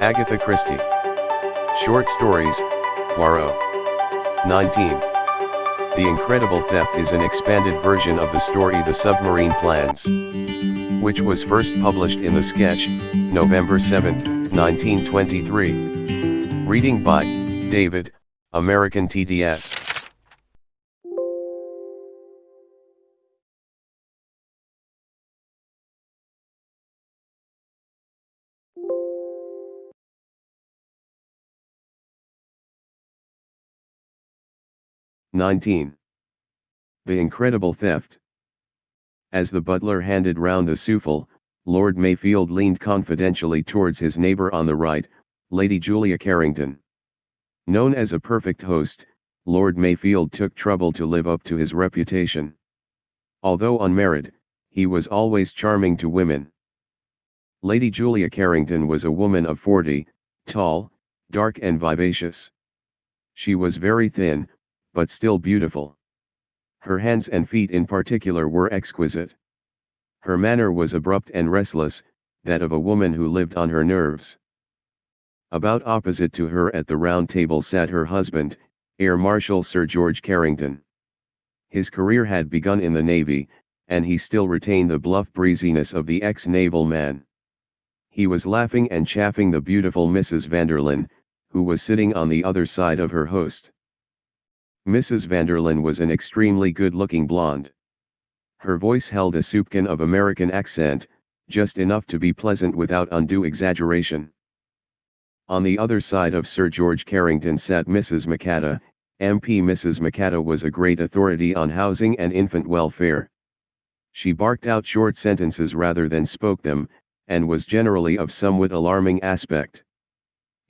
Agatha Christie. Short Stories, Poirot. 19. The Incredible Theft is an expanded version of the story The Submarine Plans, which was first published in The Sketch, November 7, 1923. Reading by David, American TDS. Nineteen. The Incredible Theft. As the butler handed round the souffle, Lord Mayfield leaned confidentially towards his neighbor on the right, Lady Julia Carrington. Known as a perfect host, Lord Mayfield took trouble to live up to his reputation. Although unmarried, he was always charming to women. Lady Julia Carrington was a woman of forty, tall, dark and vivacious. She was very thin, but still beautiful. Her hands and feet in particular were exquisite. Her manner was abrupt and restless, that of a woman who lived on her nerves. About opposite to her at the round table sat her husband, Air Marshal Sir George Carrington. His career had begun in the Navy, and he still retained the bluff breeziness of the ex-naval man. He was laughing and chaffing the beautiful Mrs. Vanderlyn, who was sitting on the other side of her host. Mrs. Vanderlyn was an extremely good-looking blonde. Her voice held a soupçon of American accent, just enough to be pleasant without undue exaggeration. On the other side of Sir George Carrington sat Mrs. Macatta, MP Mrs. Macatta was a great authority on housing and infant welfare. She barked out short sentences rather than spoke them, and was generally of somewhat alarming aspect.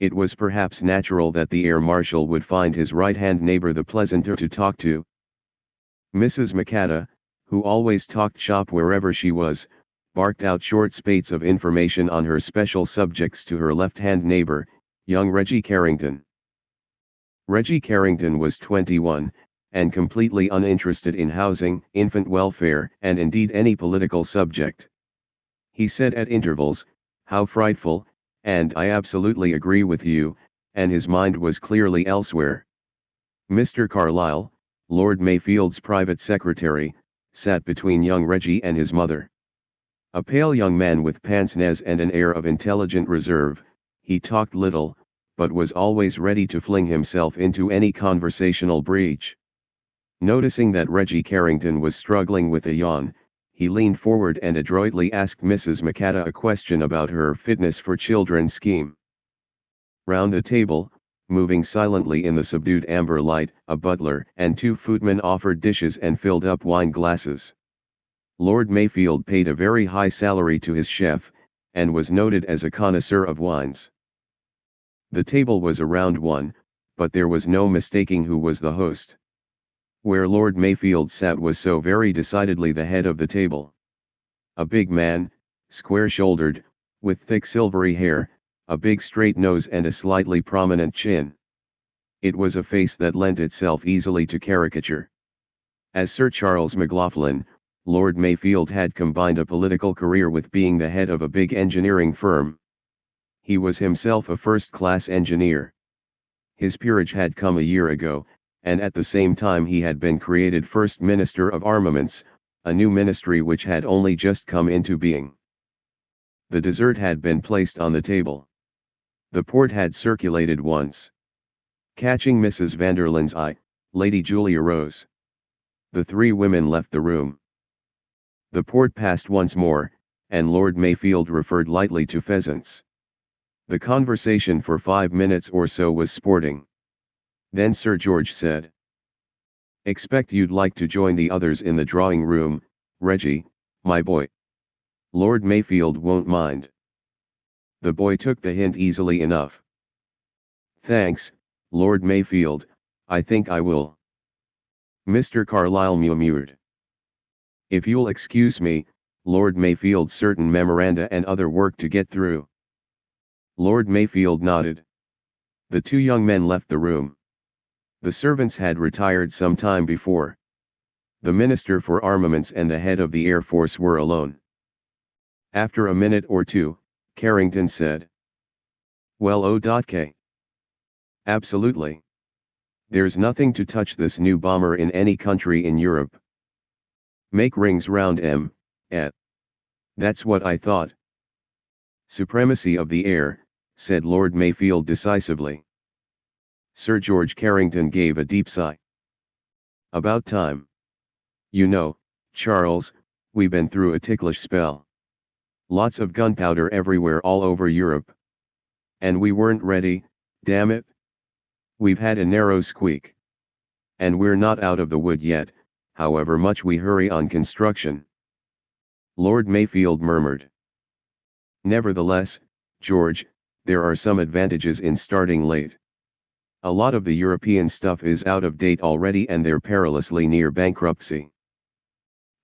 It was perhaps natural that the air marshal would find his right-hand neighbor the pleasanter to talk to. Mrs. Macatta, who always talked shop wherever she was, barked out short spates of information on her special subjects to her left-hand neighbor, young Reggie Carrington. Reggie Carrington was 21, and completely uninterested in housing, infant welfare, and indeed any political subject. He said at intervals, how frightful, and I absolutely agree with you, and his mind was clearly elsewhere. Mr. Carlyle, Lord Mayfield's private secretary, sat between young Reggie and his mother. A pale young man with pince-nez and an air of intelligent reserve, he talked little, but was always ready to fling himself into any conversational breach. Noticing that Reggie Carrington was struggling with a yawn, he leaned forward and adroitly asked Mrs. Macatta a question about her fitness for children scheme. Round the table, moving silently in the subdued amber light, a butler and two footmen offered dishes and filled up wine glasses. Lord Mayfield paid a very high salary to his chef, and was noted as a connoisseur of wines. The table was a round one, but there was no mistaking who was the host. Where Lord Mayfield sat was so very decidedly the head of the table. A big man, square-shouldered, with thick silvery hair, a big straight nose and a slightly prominent chin. It was a face that lent itself easily to caricature. As Sir Charles McLaughlin, Lord Mayfield had combined a political career with being the head of a big engineering firm. He was himself a first-class engineer. His peerage had come a year ago, and at the same time he had been created First Minister of Armaments, a new ministry which had only just come into being. The dessert had been placed on the table. The port had circulated once. Catching Mrs. Vanderlyn's eye, Lady Julia rose. The three women left the room. The port passed once more, and Lord Mayfield referred lightly to pheasants. The conversation for five minutes or so was sporting. Then Sir George said. Expect you'd like to join the others in the drawing room, Reggie, my boy. Lord Mayfield won't mind. The boy took the hint easily enough. Thanks, Lord Mayfield, I think I will. Mr. Carlyle murmured. If you'll excuse me, Lord Mayfield certain memoranda and other work to get through. Lord Mayfield nodded. The two young men left the room. The servants had retired some time before. The Minister for Armaments and the head of the Air Force were alone. After a minute or two, Carrington said. Well oh, O.K. Absolutely. There's nothing to touch this new bomber in any country in Europe. Make rings round M, et. Eh? That's what I thought. Supremacy of the air, said Lord Mayfield decisively. Sir George Carrington gave a deep sigh. About time. You know, Charles, we've been through a ticklish spell. Lots of gunpowder everywhere all over Europe. And we weren't ready, damn it. We've had a narrow squeak. And we're not out of the wood yet, however much we hurry on construction. Lord Mayfield murmured. Nevertheless, George, there are some advantages in starting late. A lot of the European stuff is out of date already and they're perilously near bankruptcy.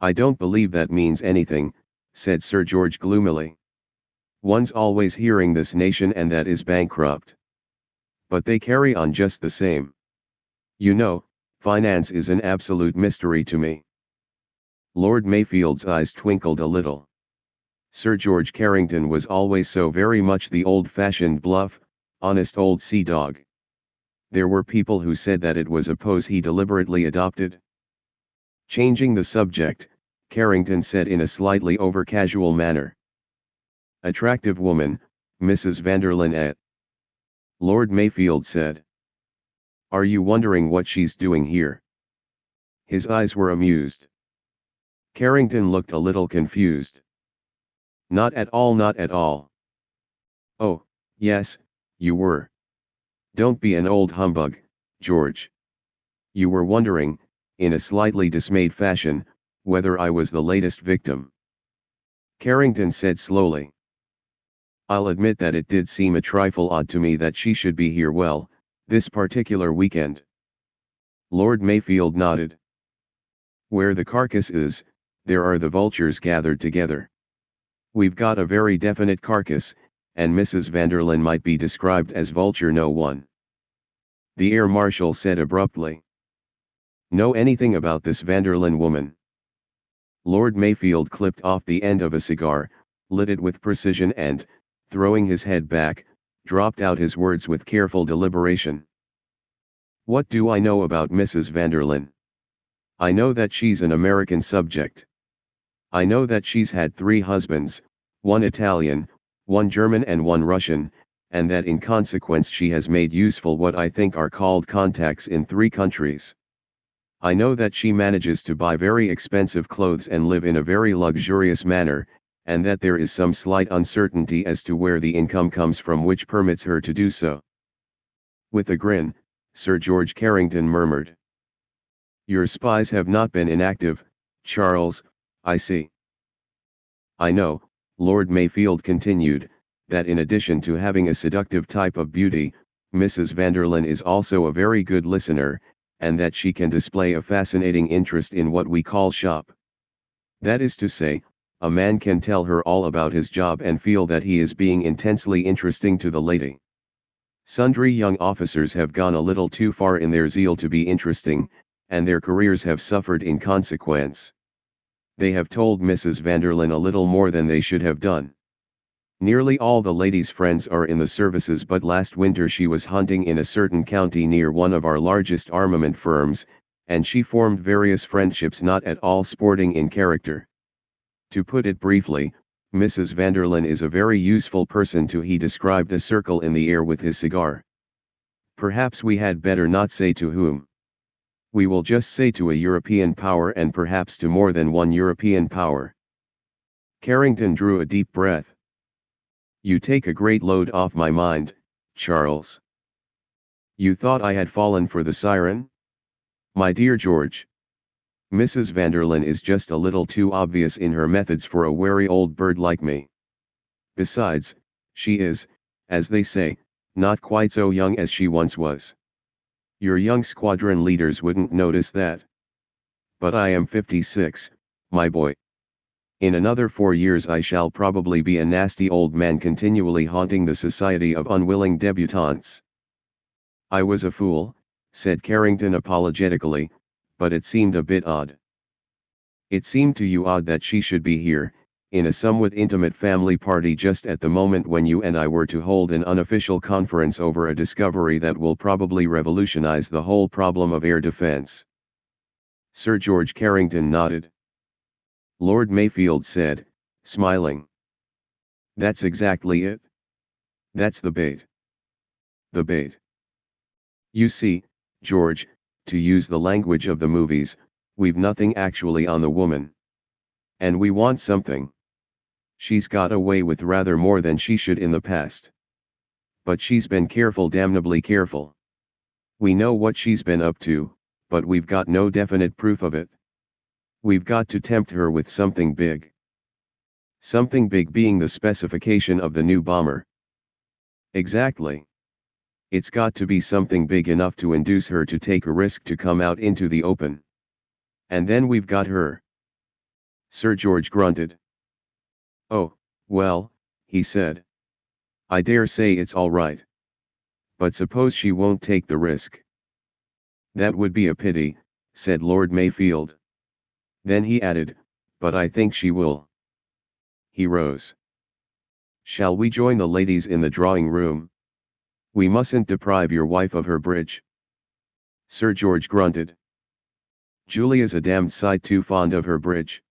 I don't believe that means anything, said Sir George gloomily. One's always hearing this nation and that is bankrupt. But they carry on just the same. You know, finance is an absolute mystery to me. Lord Mayfield's eyes twinkled a little. Sir George Carrington was always so very much the old-fashioned bluff, honest old sea dog. There were people who said that it was a pose he deliberately adopted. Changing the subject, Carrington said in a slightly over-casual manner. Attractive woman, Mrs. Vanderlyn et. Lord Mayfield said. Are you wondering what she's doing here? His eyes were amused. Carrington looked a little confused. Not at all not at all. Oh, yes, you were. Don't be an old humbug, George. You were wondering, in a slightly dismayed fashion, whether I was the latest victim. Carrington said slowly. I'll admit that it did seem a trifle odd to me that she should be here well, this particular weekend. Lord Mayfield nodded. Where the carcass is, there are the vultures gathered together. We've got a very definite carcass, and Mrs. Vanderlyn might be described as vulture no one. The air marshal said abruptly. Know anything about this Vanderlyn woman? Lord Mayfield clipped off the end of a cigar, lit it with precision and, throwing his head back, dropped out his words with careful deliberation. What do I know about Mrs. Vanderlyn? I know that she's an American subject. I know that she's had three husbands, one Italian, one German and one Russian, and that in consequence she has made useful what I think are called contacts in three countries. I know that she manages to buy very expensive clothes and live in a very luxurious manner, and that there is some slight uncertainty as to where the income comes from which permits her to do so. With a grin, Sir George Carrington murmured. Your spies have not been inactive, Charles, I see. I know, Lord Mayfield continued, that in addition to having a seductive type of beauty, Mrs. Vanderlyn is also a very good listener, and that she can display a fascinating interest in what we call shop. That is to say, a man can tell her all about his job and feel that he is being intensely interesting to the lady. Sundry young officers have gone a little too far in their zeal to be interesting, and their careers have suffered in consequence. They have told Mrs. Vanderlyn a little more than they should have done. Nearly all the lady's friends are in the services but last winter she was hunting in a certain county near one of our largest armament firms, and she formed various friendships not at all sporting in character. To put it briefly, Mrs. Vanderlyn is a very useful person to he described a circle in the air with his cigar. Perhaps we had better not say to whom. We will just say to a European power and perhaps to more than one European power. Carrington drew a deep breath. You take a great load off my mind, Charles. You thought I had fallen for the siren? My dear George. Mrs. Vanderlyn is just a little too obvious in her methods for a wary old bird like me. Besides, she is, as they say, not quite so young as she once was. Your young squadron leaders wouldn't notice that. But I am 56, my boy. In another four years I shall probably be a nasty old man continually haunting the society of unwilling debutantes. I was a fool, said Carrington apologetically, but it seemed a bit odd. It seemed to you odd that she should be here, in a somewhat intimate family party just at the moment when you and I were to hold an unofficial conference over a discovery that will probably revolutionize the whole problem of air defense. Sir George Carrington nodded. Lord Mayfield said, smiling. That's exactly it. That's the bait. The bait. You see, George, to use the language of the movies, we've nothing actually on the woman. And we want something. She's got away with rather more than she should in the past. But she's been careful damnably careful. We know what she's been up to, but we've got no definite proof of it. We've got to tempt her with something big. Something big being the specification of the new bomber. Exactly. It's got to be something big enough to induce her to take a risk to come out into the open. And then we've got her. Sir George grunted. Oh, well, he said. I dare say it's all right. But suppose she won't take the risk. That would be a pity, said Lord Mayfield. Then he added, but I think she will. He rose. Shall we join the ladies in the drawing room? We mustn't deprive your wife of her bridge. Sir George grunted. Julia's a damned sight too fond of her bridge.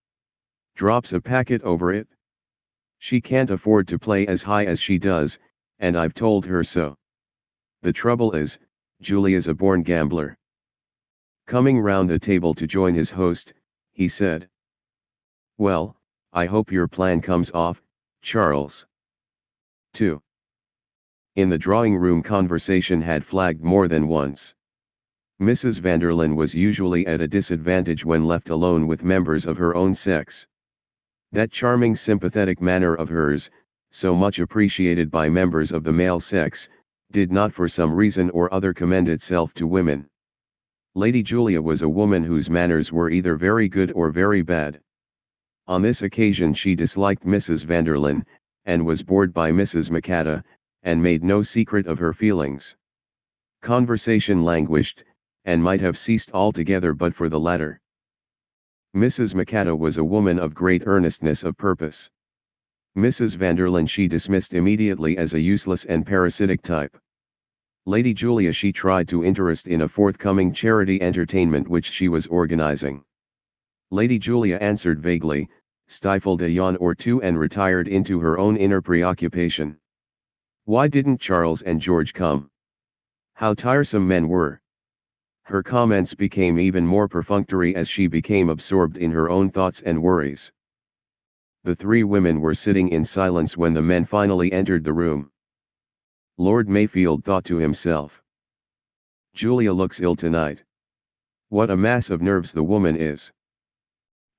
Drops a packet over it. She can't afford to play as high as she does, and I've told her so. The trouble is, Julia's a born gambler. Coming round the table to join his host, he said. Well, I hope your plan comes off, Charles. 2. In the drawing room conversation had flagged more than once. Mrs. Vanderlyn was usually at a disadvantage when left alone with members of her own sex. That charming sympathetic manner of hers, so much appreciated by members of the male sex, did not for some reason or other commend itself to women. Lady Julia was a woman whose manners were either very good or very bad. On this occasion she disliked Mrs. Vanderlyn, and was bored by Mrs. Macatta, and made no secret of her feelings. Conversation languished, and might have ceased altogether but for the latter. Mrs. Macatta was a woman of great earnestness of purpose. Mrs. Vanderlyn she dismissed immediately as a useless and parasitic type. Lady Julia she tried to interest in a forthcoming charity entertainment which she was organizing. Lady Julia answered vaguely, stifled a yawn or two and retired into her own inner preoccupation. Why didn't Charles and George come? How tiresome men were. Her comments became even more perfunctory as she became absorbed in her own thoughts and worries. The three women were sitting in silence when the men finally entered the room. Lord Mayfield thought to himself. Julia looks ill tonight. What a mass of nerves the woman is.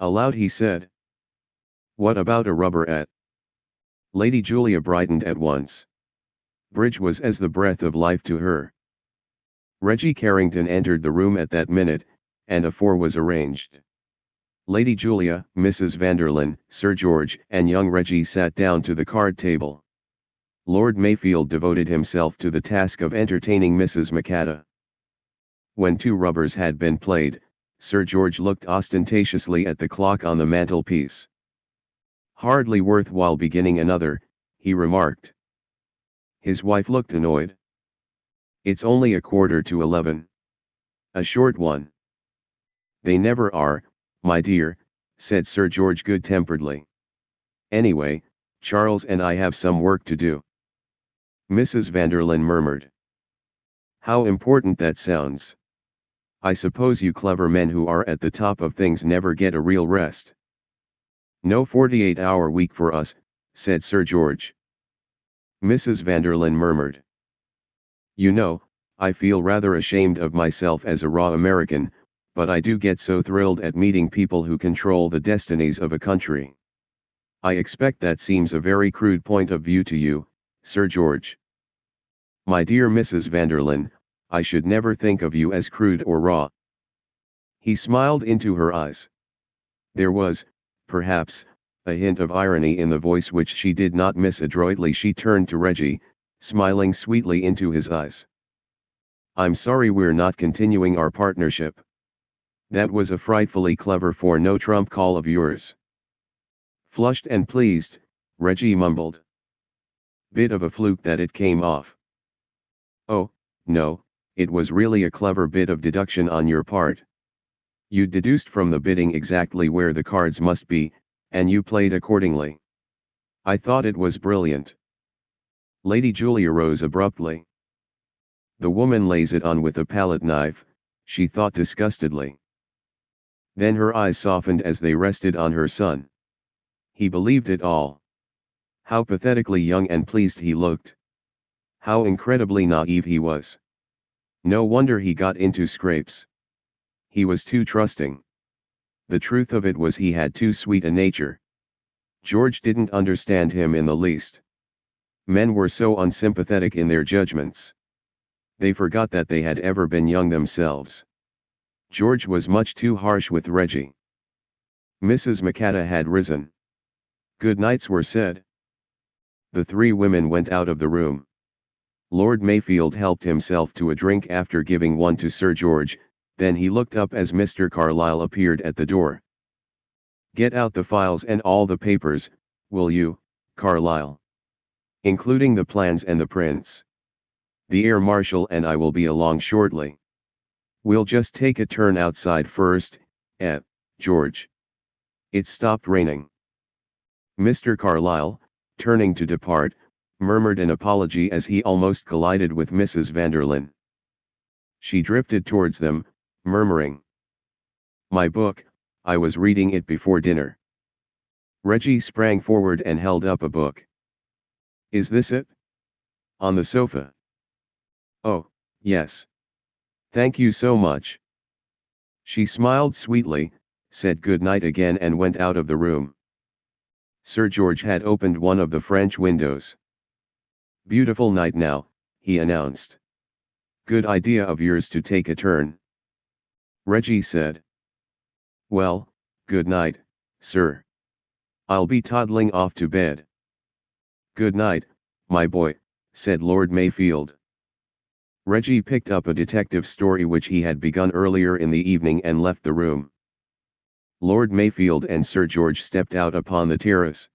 Aloud he said. What about a rubber at? Lady Julia brightened at once. Bridge was as the breath of life to her. Reggie Carrington entered the room at that minute, and a four was arranged. Lady Julia, Mrs. Vanderlyn, Sir George, and young Reggie sat down to the card table. Lord Mayfield devoted himself to the task of entertaining Mrs. Macatta. When two rubbers had been played, Sir George looked ostentatiously at the clock on the mantelpiece. Hardly worthwhile beginning another, he remarked. His wife looked annoyed. It's only a quarter to eleven. A short one. They never are, my dear, said Sir George good-temperedly. Anyway, Charles and I have some work to do. Mrs. Vanderlyn murmured. How important that sounds. I suppose you clever men who are at the top of things never get a real rest. No 48-hour week for us, said Sir George. Mrs. Vanderlyn murmured. You know, I feel rather ashamed of myself as a raw American, but I do get so thrilled at meeting people who control the destinies of a country. I expect that seems a very crude point of view to you, Sir George. My dear Mrs. Vanderlyn, I should never think of you as crude or raw. He smiled into her eyes. There was, perhaps, a hint of irony in the voice which she did not miss adroitly she turned to Reggie, smiling sweetly into his eyes. I'm sorry we're not continuing our partnership. That was a frightfully clever four no trump call of yours. Flushed and pleased, Reggie mumbled. Bit of a fluke that it came off. Oh, no, it was really a clever bit of deduction on your part. You deduced from the bidding exactly where the cards must be, and you played accordingly. I thought it was brilliant. Lady Julia rose abruptly. The woman lays it on with a palette knife, she thought disgustedly. Then her eyes softened as they rested on her son. He believed it all. How pathetically young and pleased he looked. How incredibly naive he was. No wonder he got into scrapes. He was too trusting. The truth of it was he had too sweet a nature. George didn't understand him in the least. Men were so unsympathetic in their judgments. They forgot that they had ever been young themselves. George was much too harsh with Reggie. Mrs. Macatta had risen. Good nights were said. The three women went out of the room. Lord Mayfield helped himself to a drink after giving one to Sir George, then he looked up as Mr. Carlyle appeared at the door. Get out the files and all the papers, will you, Carlyle? Including the plans and the prints. The air marshal and I will be along shortly. We'll just take a turn outside first, eh, George? It stopped raining. Mr. Carlyle, turning to depart, murmured an apology as he almost collided with Mrs. Vanderlyn. She drifted towards them, murmuring. My book, I was reading it before dinner. Reggie sprang forward and held up a book. Is this it? On the sofa. Oh, yes. Thank you so much. She smiled sweetly, said good night again and went out of the room. Sir George had opened one of the French windows. Beautiful night now, he announced. Good idea of yours to take a turn. Reggie said. Well, good night, sir. I'll be toddling off to bed. Good night, my boy, said Lord Mayfield. Reggie picked up a detective story which he had begun earlier in the evening and left the room. Lord Mayfield and Sir George stepped out upon the terrace.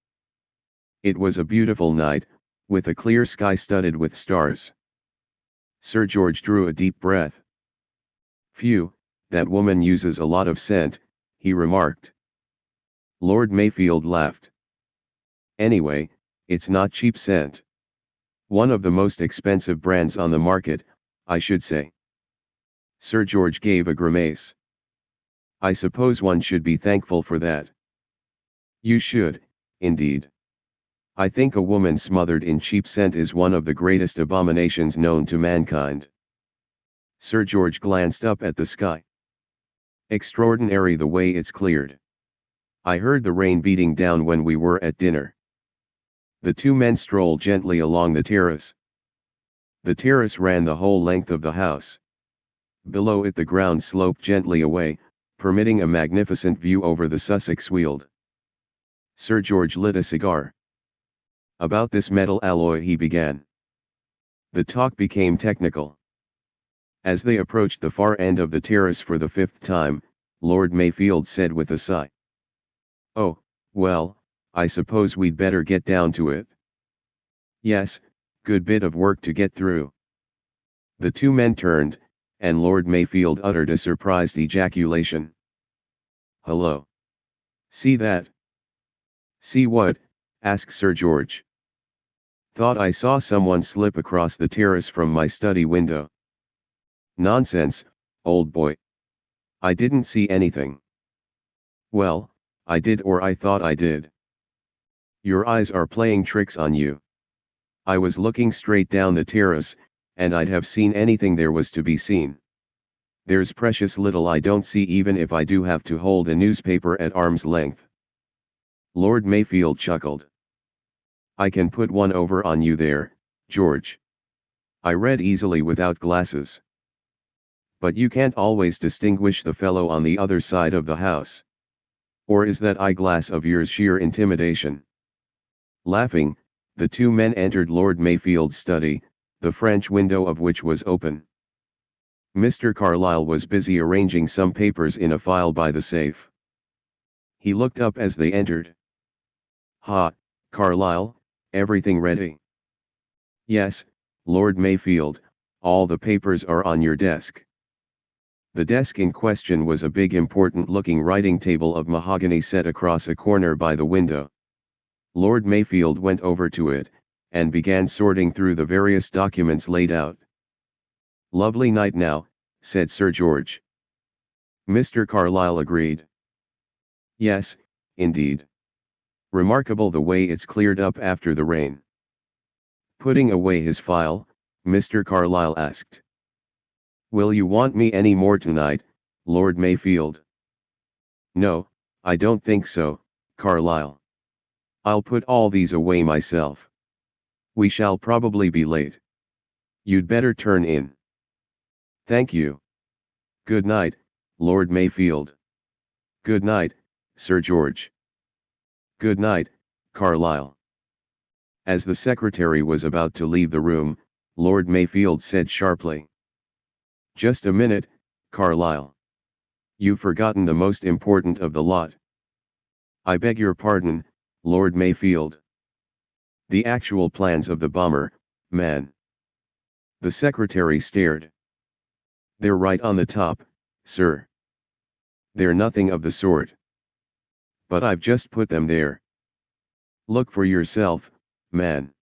It was a beautiful night, with a clear sky studded with stars. Sir George drew a deep breath. Phew, that woman uses a lot of scent, he remarked. Lord Mayfield laughed. Anyway, it's not cheap scent. One of the most expensive brands on the market, I should say. Sir George gave a grimace. I suppose one should be thankful for that. You should, indeed. I think a woman smothered in cheap scent is one of the greatest abominations known to mankind. Sir George glanced up at the sky. Extraordinary the way it's cleared. I heard the rain beating down when we were at dinner. The two men strolled gently along the terrace. The terrace ran the whole length of the house. Below it the ground sloped gently away, permitting a magnificent view over the Sussex Weald. Sir George lit a cigar. About this metal alloy he began. The talk became technical. As they approached the far end of the terrace for the fifth time, Lord Mayfield said with a sigh. Oh, well, I suppose we'd better get down to it. Yes, good bit of work to get through. The two men turned, and Lord Mayfield uttered a surprised ejaculation. Hello. See that? See what? asked Sir George. Thought I saw someone slip across the terrace from my study window. Nonsense, old boy. I didn't see anything. Well, I did or I thought I did. Your eyes are playing tricks on you. I was looking straight down the terrace, and I'd have seen anything there was to be seen. There's precious little I don't see even if I do have to hold a newspaper at arm's length. Lord Mayfield chuckled. I can put one over on you there, George. I read easily without glasses. But you can't always distinguish the fellow on the other side of the house. Or is that eyeglass of yours sheer intimidation? Laughing, the two men entered Lord Mayfield's study, the French window of which was open. Mr. Carlyle was busy arranging some papers in a file by the safe. He looked up as they entered. Ha, Carlyle, everything ready? Yes, Lord Mayfield, all the papers are on your desk. The desk in question was a big important looking writing table of mahogany set across a corner by the window. Lord Mayfield went over to it, and began sorting through the various documents laid out. Lovely night now, said Sir George. Mr. Carlyle agreed. Yes, indeed. Remarkable the way it's cleared up after the rain. Putting away his file, Mr. Carlyle asked. Will you want me any more tonight, Lord Mayfield? No, I don't think so, Carlyle. I'll put all these away myself. We shall probably be late. You'd better turn in. Thank you. Good night, Lord Mayfield. Good night, Sir George. Good night, Carlyle. As the secretary was about to leave the room, Lord Mayfield said sharply. Just a minute, Carlyle. You've forgotten the most important of the lot. I beg your pardon, Lord Mayfield. The actual plans of the bomber, man. The secretary stared. They're right on the top, sir. They're nothing of the sort. But I've just put them there. Look for yourself, man.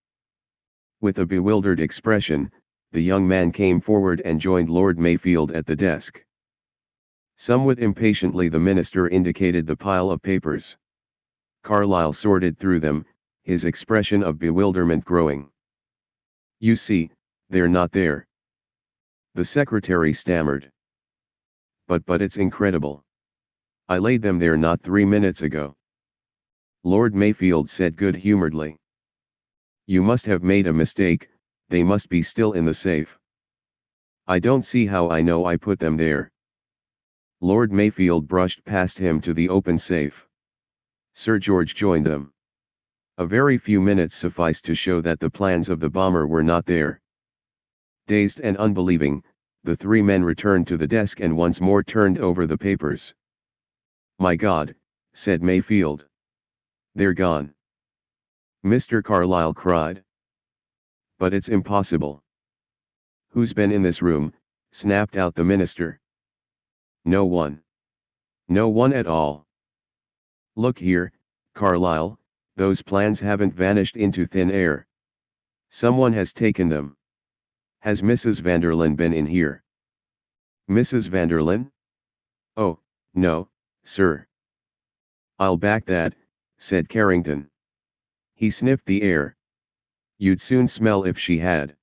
With a bewildered expression, the young man came forward and joined Lord Mayfield at the desk. Somewhat impatiently the minister indicated the pile of papers. Carlyle sorted through them, his expression of bewilderment growing. You see, they're not there. The secretary stammered. But but it's incredible. I laid them there not three minutes ago. Lord Mayfield said good-humoredly. You must have made a mistake, they must be still in the safe. I don't see how I know I put them there. Lord Mayfield brushed past him to the open safe. Sir George joined them. A very few minutes sufficed to show that the plans of the bomber were not there. Dazed and unbelieving, the three men returned to the desk and once more turned over the papers. My God, said Mayfield. They're gone. Mr. Carlyle cried. But it's impossible. Who's been in this room, snapped out the minister. No one. No one at all. Look here, Carlyle, those plans haven't vanished into thin air. Someone has taken them. Has Mrs. Vanderlyn been in here? Mrs. Vanderlyn? Oh, no, sir. I'll back that, said Carrington. He sniffed the air. You'd soon smell if she had.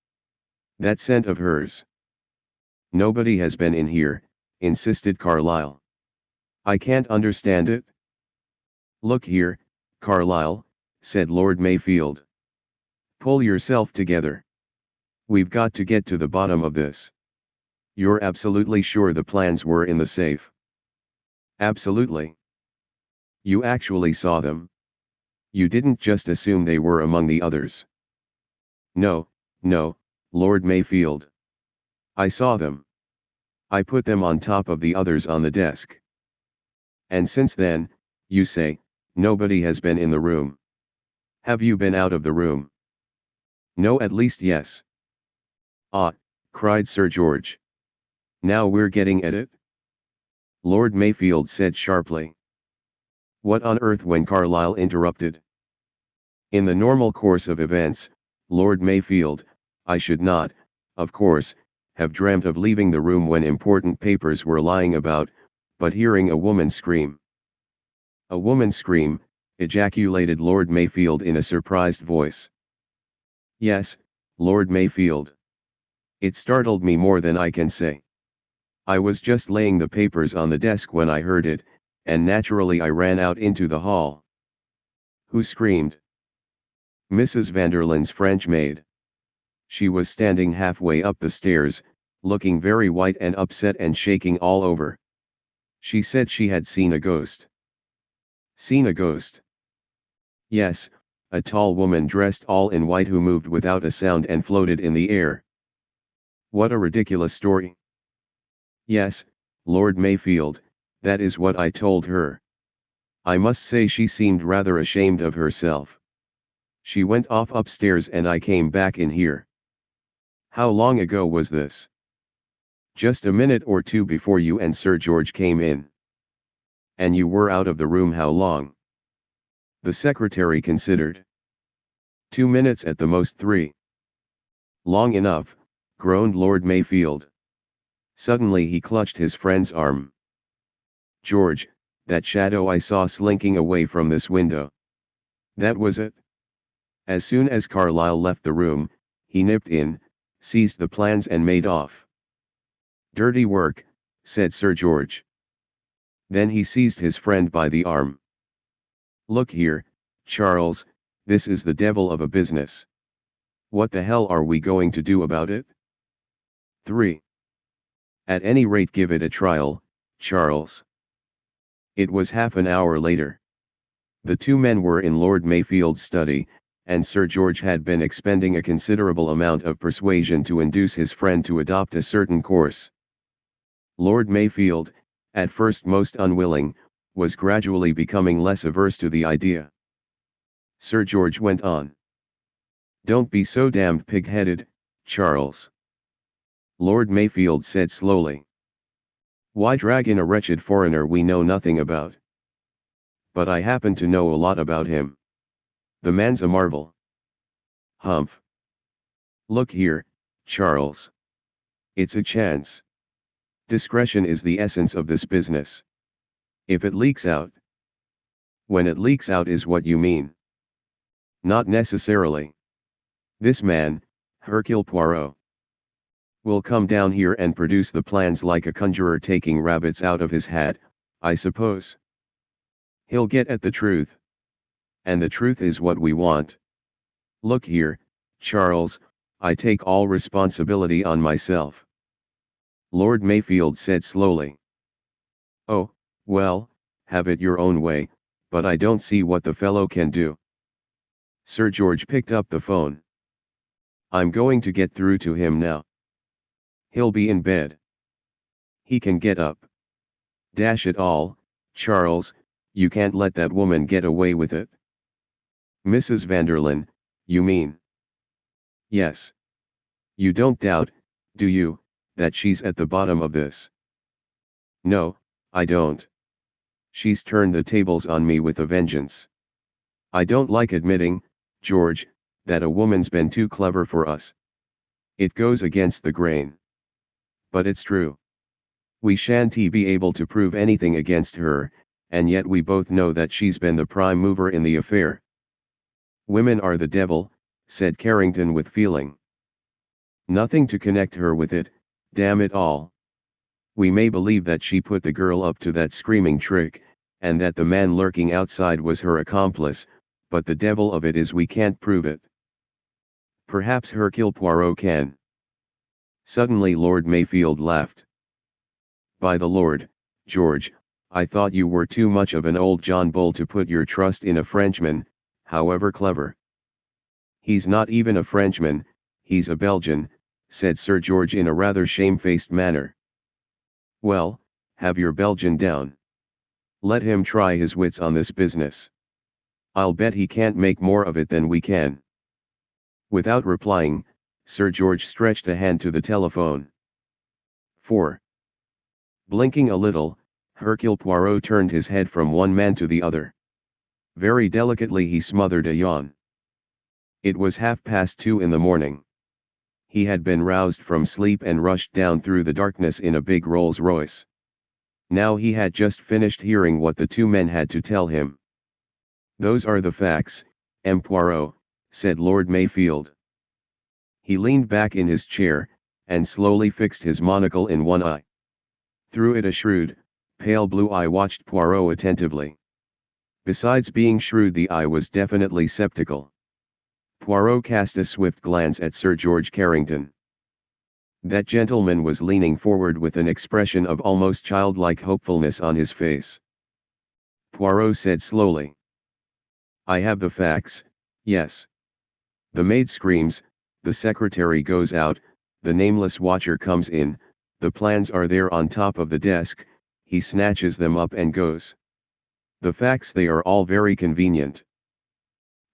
That scent of hers. Nobody has been in here, insisted Carlyle. I can't understand it. Look here, Carlyle, said Lord Mayfield. Pull yourself together. We've got to get to the bottom of this. You're absolutely sure the plans were in the safe? Absolutely. You actually saw them. You didn't just assume they were among the others. No, no, Lord Mayfield. I saw them. I put them on top of the others on the desk. And since then, you say, nobody has been in the room. Have you been out of the room? No at least yes. Ah, cried Sir George. Now we're getting at it? Lord Mayfield said sharply. What on earth when Carlyle interrupted? In the normal course of events, Lord Mayfield, I should not, of course, have dreamt of leaving the room when important papers were lying about, but hearing a woman scream. A woman scream, ejaculated Lord Mayfield in a surprised voice. Yes, Lord Mayfield. It startled me more than I can say. I was just laying the papers on the desk when I heard it, and naturally I ran out into the hall. Who screamed? Mrs. Vanderlyn's French maid. She was standing halfway up the stairs, looking very white and upset and shaking all over. She said she had seen a ghost. Seen a ghost? Yes, a tall woman dressed all in white who moved without a sound and floated in the air. What a ridiculous story. Yes, Lord Mayfield, that is what I told her. I must say she seemed rather ashamed of herself. She went off upstairs and I came back in here. How long ago was this? Just a minute or two before you and Sir George came in. And you were out of the room how long? The secretary considered. Two minutes at the most three. Long enough, groaned Lord Mayfield. Suddenly he clutched his friend's arm. George, that shadow I saw slinking away from this window. That was it. As soon as Carlyle left the room, he nipped in, seized the plans and made off. Dirty work, said Sir George. Then he seized his friend by the arm. Look here, Charles, this is the devil of a business. What the hell are we going to do about it? 3. At any rate give it a trial, Charles. It was half an hour later. The two men were in Lord Mayfield's study, and Sir George had been expending a considerable amount of persuasion to induce his friend to adopt a certain course. Lord Mayfield, at first most unwilling, was gradually becoming less averse to the idea. Sir George went on. Don't be so damned pig-headed, Charles. Lord Mayfield said slowly. Why drag in a wretched foreigner we know nothing about? But I happen to know a lot about him. The man's a marvel. Humph. Look here, Charles. It's a chance. Discretion is the essence of this business. If it leaks out. When it leaks out is what you mean. Not necessarily. This man, Hercule Poirot, will come down here and produce the plans like a conjurer taking rabbits out of his hat, I suppose. He'll get at the truth. And the truth is what we want. Look here, Charles, I take all responsibility on myself. Lord Mayfield said slowly. Oh, well, have it your own way, but I don't see what the fellow can do. Sir George picked up the phone. I'm going to get through to him now. He'll be in bed. He can get up. Dash it all, Charles, you can't let that woman get away with it. Mrs. Vanderlyn, you mean? Yes. You don't doubt, do you, that she's at the bottom of this? No, I don't. She's turned the tables on me with a vengeance. I don't like admitting, George, that a woman's been too clever for us. It goes against the grain. But it's true. We shan't be able to prove anything against her, and yet we both know that she's been the prime mover in the affair. Women are the devil, said Carrington with feeling. Nothing to connect her with it, damn it all. We may believe that she put the girl up to that screaming trick, and that the man lurking outside was her accomplice, but the devil of it is we can't prove it. Perhaps Hercule Poirot can. Suddenly Lord Mayfield laughed. By the Lord, George, I thought you were too much of an old John Bull to put your trust in a Frenchman, however clever. He's not even a Frenchman, he's a Belgian, said Sir George in a rather shamefaced manner. Well, have your Belgian down. Let him try his wits on this business. I'll bet he can't make more of it than we can. Without replying, Sir George stretched a hand to the telephone. 4. Blinking a little, Hercule Poirot turned his head from one man to the other. Very delicately he smothered a yawn. It was half past two in the morning. He had been roused from sleep and rushed down through the darkness in a big Rolls Royce. Now he had just finished hearing what the two men had to tell him. Those are the facts, M. Poirot, said Lord Mayfield. He leaned back in his chair, and slowly fixed his monocle in one eye. Through it a shrewd, pale blue eye watched Poirot attentively. Besides being shrewd the eye was definitely sceptical. Poirot cast a swift glance at Sir George Carrington. That gentleman was leaning forward with an expression of almost childlike hopefulness on his face. Poirot said slowly. I have the facts, yes. The maid screams, the secretary goes out, the nameless watcher comes in, the plans are there on top of the desk, he snatches them up and goes. The facts they are all very convenient.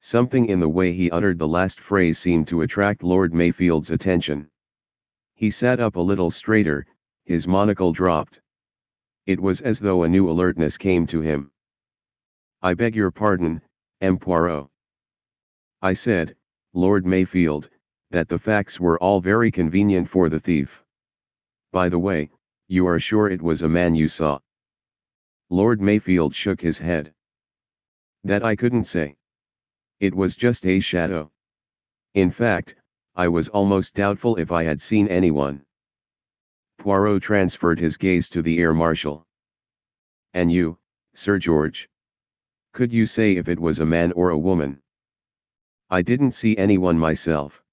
Something in the way he uttered the last phrase seemed to attract Lord Mayfield's attention. He sat up a little straighter, his monocle dropped. It was as though a new alertness came to him. I beg your pardon, M. Poirot. I said, Lord Mayfield, that the facts were all very convenient for the thief. By the way, you are sure it was a man you saw? Lord Mayfield shook his head. That I couldn't say. It was just a shadow. In fact, I was almost doubtful if I had seen anyone. Poirot transferred his gaze to the air marshal. And you, Sir George? Could you say if it was a man or a woman? I didn't see anyone myself.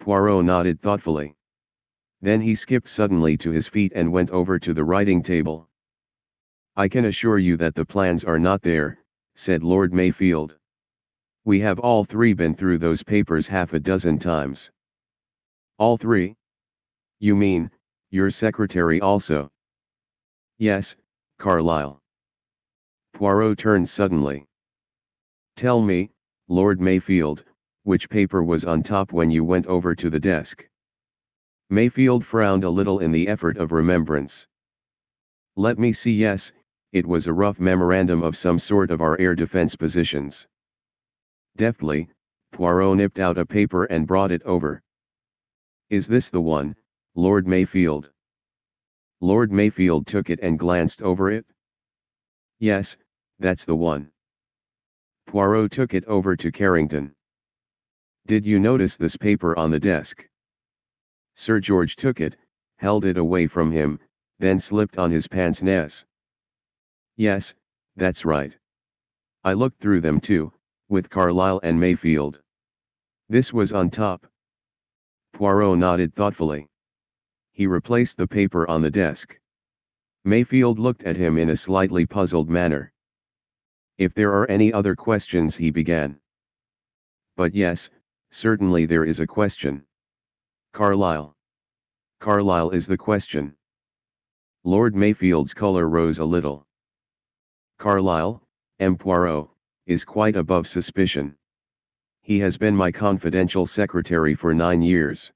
Poirot nodded thoughtfully. Then he skipped suddenly to his feet and went over to the writing table. I can assure you that the plans are not there, said Lord Mayfield. We have all three been through those papers half a dozen times. All three? You mean, your secretary also? Yes, Carlyle. Poirot turned suddenly. Tell me, Lord Mayfield, which paper was on top when you went over to the desk? Mayfield frowned a little in the effort of remembrance. Let me see yes, it was a rough memorandum of some sort of our air defense positions. Deftly, Poirot nipped out a paper and brought it over. Is this the one, Lord Mayfield? Lord Mayfield took it and glanced over it. Yes, that's the one. Poirot took it over to Carrington. Did you notice this paper on the desk? Sir George took it, held it away from him, then slipped on his pince nez. Yes, that's right. I looked through them too, with Carlyle and Mayfield. This was on top. Poirot nodded thoughtfully. He replaced the paper on the desk. Mayfield looked at him in a slightly puzzled manner. If there are any other questions he began. But yes, certainly there is a question. Carlyle. Carlyle is the question. Lord Mayfield's color rose a little. Carlyle, M. Poirot, is quite above suspicion. He has been my confidential secretary for nine years.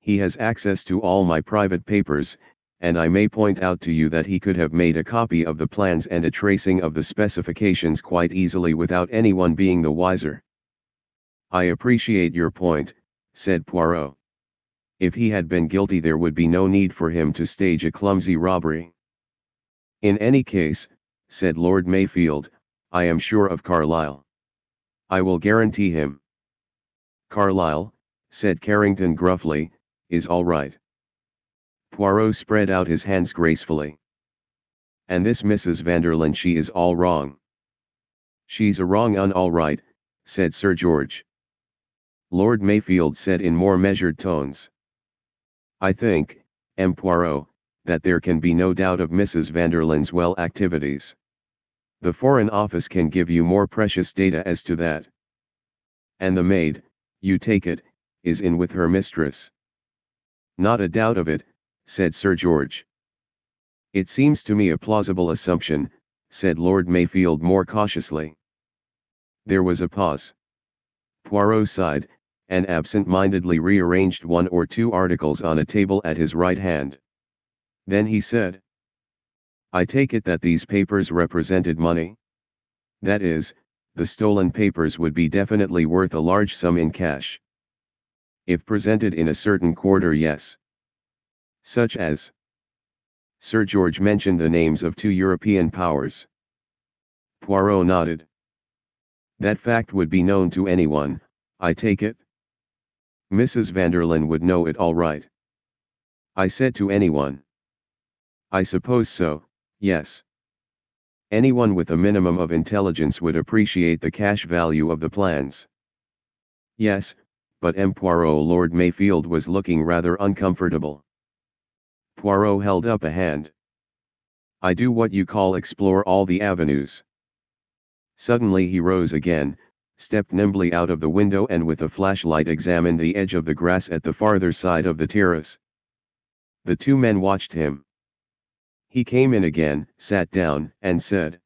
He has access to all my private papers, and I may point out to you that he could have made a copy of the plans and a tracing of the specifications quite easily without anyone being the wiser. I appreciate your point, said Poirot. If he had been guilty there would be no need for him to stage a clumsy robbery. In any case, said Lord Mayfield, I am sure of Carlyle. I will guarantee him. Carlyle, said Carrington gruffly, is all right. Poirot spread out his hands gracefully. And this Mrs. Vanderlyn she is all wrong. She's a wrong un all right, said Sir George. Lord Mayfield said in more measured tones. I think, M. Poirot, that there can be no doubt of Mrs. Vanderlyn's well activities. The Foreign Office can give you more precious data as to that. And the maid, you take it, is in with her mistress. Not a doubt of it, said Sir George. It seems to me a plausible assumption, said Lord Mayfield more cautiously. There was a pause. Poirot sighed, and absent-mindedly rearranged one or two articles on a table at his right hand. Then he said, I take it that these papers represented money? That is, the stolen papers would be definitely worth a large sum in cash. If presented in a certain quarter yes. Such as Sir George mentioned the names of two European powers. Poirot nodded. That fact would be known to anyone, I take it? Mrs. Vanderlyn would know it all right. I said to anyone. I suppose so, yes. Anyone with a minimum of intelligence would appreciate the cash value of the plans. Yes, but M. Poirot Lord Mayfield was looking rather uncomfortable. Poirot held up a hand. I do what you call explore all the avenues. Suddenly he rose again, stepped nimbly out of the window and with a flashlight examined the edge of the grass at the farther side of the terrace. The two men watched him. He came in again, sat down, and said.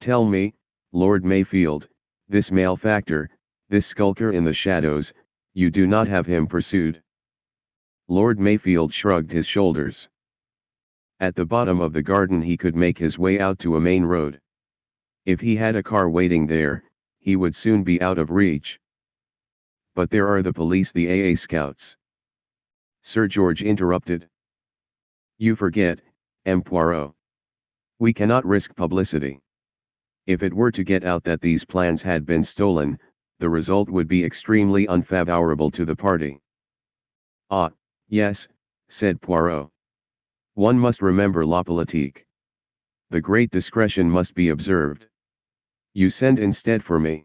Tell me, Lord Mayfield, this malefactor, this skulker in the shadows, you do not have him pursued. Lord Mayfield shrugged his shoulders. At the bottom of the garden he could make his way out to a main road. If he had a car waiting there, he would soon be out of reach. But there are the police the AA scouts. Sir George interrupted. You forget, M. Poirot. We cannot risk publicity. If it were to get out that these plans had been stolen, the result would be extremely unfavorable to the party. Ah, yes, said Poirot. One must remember la politique. The great discretion must be observed. You send instead for me.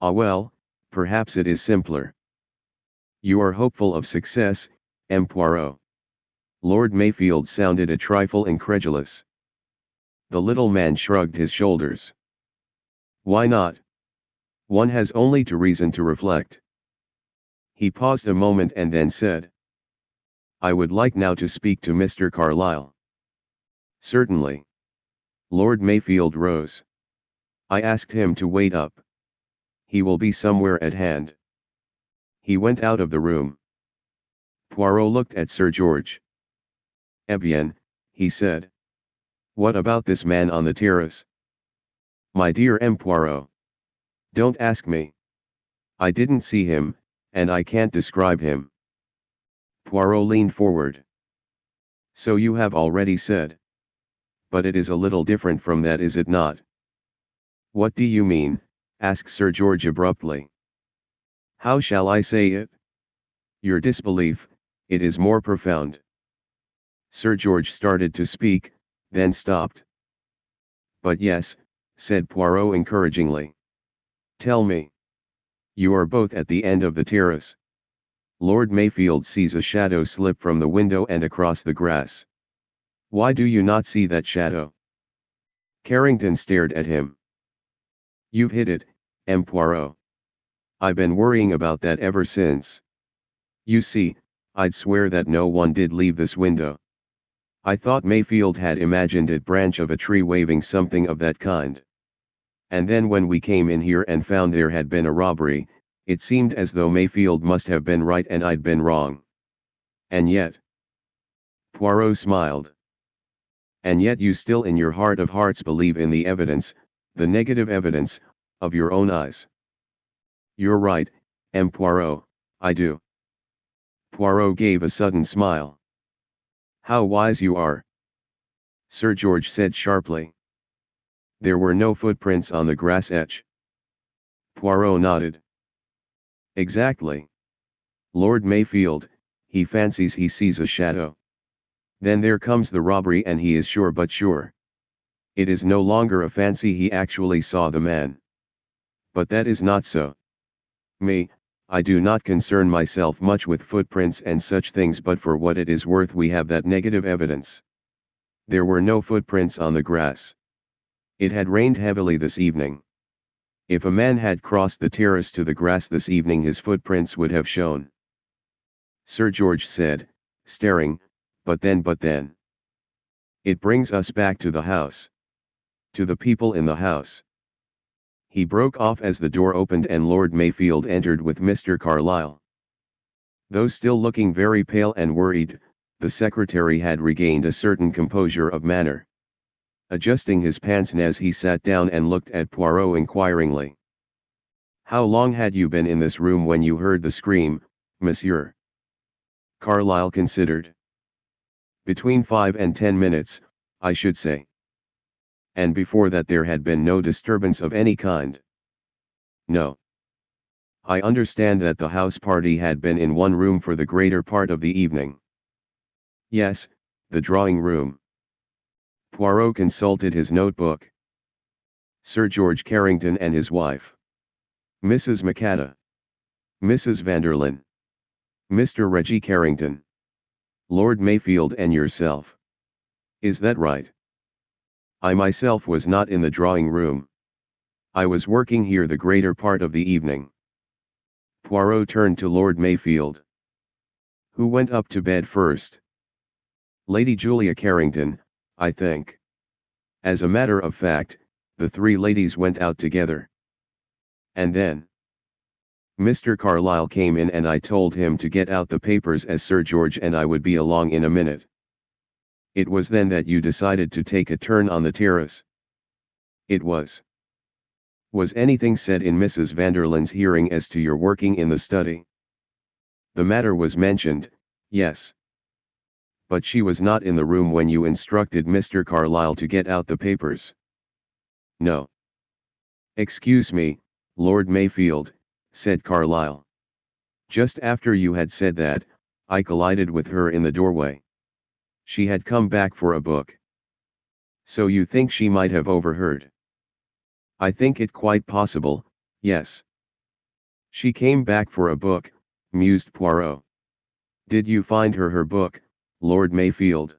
Ah well, perhaps it is simpler. You are hopeful of success, M. Poirot. Lord Mayfield sounded a trifle incredulous. The little man shrugged his shoulders. Why not? One has only to reason to reflect. He paused a moment and then said. I would like now to speak to Mr. Carlyle. Certainly. Lord Mayfield rose. I asked him to wait up. He will be somewhere at hand. He went out of the room. Poirot looked at Sir George. Eh bien, he said. What about this man on the terrace? My dear M. Poirot. Don't ask me. I didn't see him, and I can't describe him. Poirot leaned forward. So you have already said. But it is a little different from that is it not? What do you mean, asked Sir George abruptly. How shall I say it? Your disbelief, it is more profound. Sir George started to speak, then stopped. But yes, said Poirot encouragingly. Tell me. You are both at the end of the terrace. Lord Mayfield sees a shadow slip from the window and across the grass. Why do you not see that shadow? Carrington stared at him. You've hit it, M. Poirot. I've been worrying about that ever since. You see, I'd swear that no one did leave this window. I thought Mayfield had imagined it branch of a tree waving something of that kind. And then when we came in here and found there had been a robbery, it seemed as though Mayfield must have been right and I'd been wrong. And yet. Poirot smiled. And yet you still in your heart of hearts believe in the evidence, the negative evidence, of your own eyes. You're right, M. Poirot, I do. Poirot gave a sudden smile. How wise you are. Sir George said sharply. There were no footprints on the grass etch. Poirot nodded. Exactly. Lord Mayfield, he fancies he sees a shadow. Then there comes the robbery and he is sure but sure. It is no longer a fancy he actually saw the man. But that is not so. Me, I do not concern myself much with footprints and such things but for what it is worth we have that negative evidence. There were no footprints on the grass. It had rained heavily this evening. If a man had crossed the terrace to the grass this evening his footprints would have shown. Sir George said, staring, but then but then. It brings us back to the house. To the people in the house. He broke off as the door opened and Lord Mayfield entered with Mr. Carlyle. Though still looking very pale and worried, the secretary had regained a certain composure of manner. Adjusting his pince-nez he sat down and looked at Poirot inquiringly. How long had you been in this room when you heard the scream, monsieur? Carlyle considered. Between five and ten minutes, I should say and before that there had been no disturbance of any kind. No. I understand that the house party had been in one room for the greater part of the evening. Yes, the drawing room. Poirot consulted his notebook. Sir George Carrington and his wife. Mrs. Macatta. Mrs. Vanderlyn. Mr. Reggie Carrington. Lord Mayfield and yourself. Is that right? I myself was not in the drawing room. I was working here the greater part of the evening. Poirot turned to Lord Mayfield. Who went up to bed first? Lady Julia Carrington, I think. As a matter of fact, The three ladies went out together. And then, Mr. Carlyle came in and I told him to get out the papers as Sir George and I would be along in a minute. It was then that you decided to take a turn on the terrace. It was. Was anything said in Mrs. Vanderlyn's hearing as to your working in the study? The matter was mentioned, yes. But she was not in the room when you instructed Mr. Carlyle to get out the papers. No. Excuse me, Lord Mayfield, said Carlyle. Just after you had said that, I collided with her in the doorway. She had come back for a book. So you think she might have overheard? I think it quite possible, yes. She came back for a book, mused Poirot. Did you find her her book, Lord Mayfield?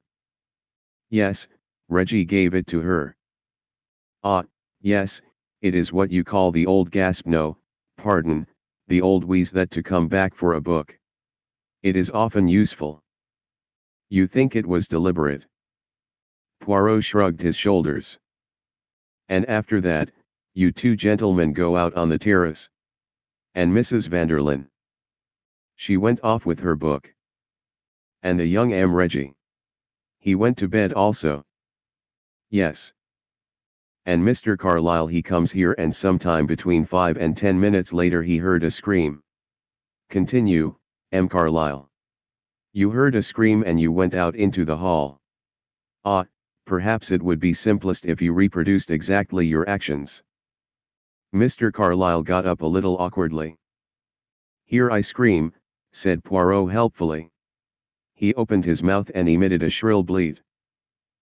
Yes, Reggie gave it to her. Ah, yes, it is what you call the old gasp no, pardon, the old wheeze that to come back for a book. It is often useful. You think it was deliberate? Poirot shrugged his shoulders. And after that, you two gentlemen go out on the terrace. And Mrs. Vanderlyn. She went off with her book. And the young M. Reggie. He went to bed also. Yes. And Mr. Carlyle he comes here and sometime between 5 and 10 minutes later he heard a scream. Continue, M. Carlyle. You heard a scream and you went out into the hall. Ah, perhaps it would be simplest if you reproduced exactly your actions. Mr. Carlyle got up a little awkwardly. Here I scream, said Poirot helpfully. He opened his mouth and emitted a shrill bleat.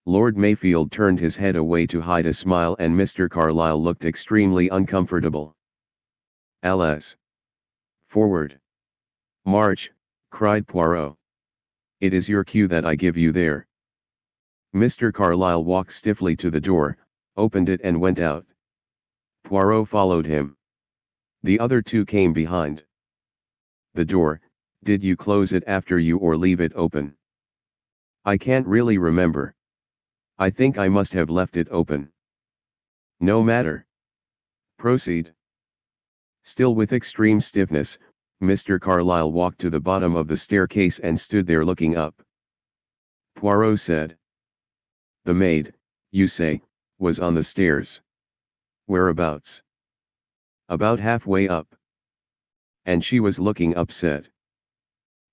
Lord Mayfield turned his head away to hide a smile and Mr. Carlyle looked extremely uncomfortable. Alas! Forward! March, cried Poirot. It is your cue that I give you there. Mr. Carlyle walked stiffly to the door, opened it and went out. Poirot followed him. The other two came behind. The door, did you close it after you or leave it open? I can't really remember. I think I must have left it open. No matter. Proceed. Still with extreme stiffness, Mr. Carlyle walked to the bottom of the staircase and stood there looking up. Poirot said. The maid, you say, was on the stairs. Whereabouts? About halfway up. And she was looking upset.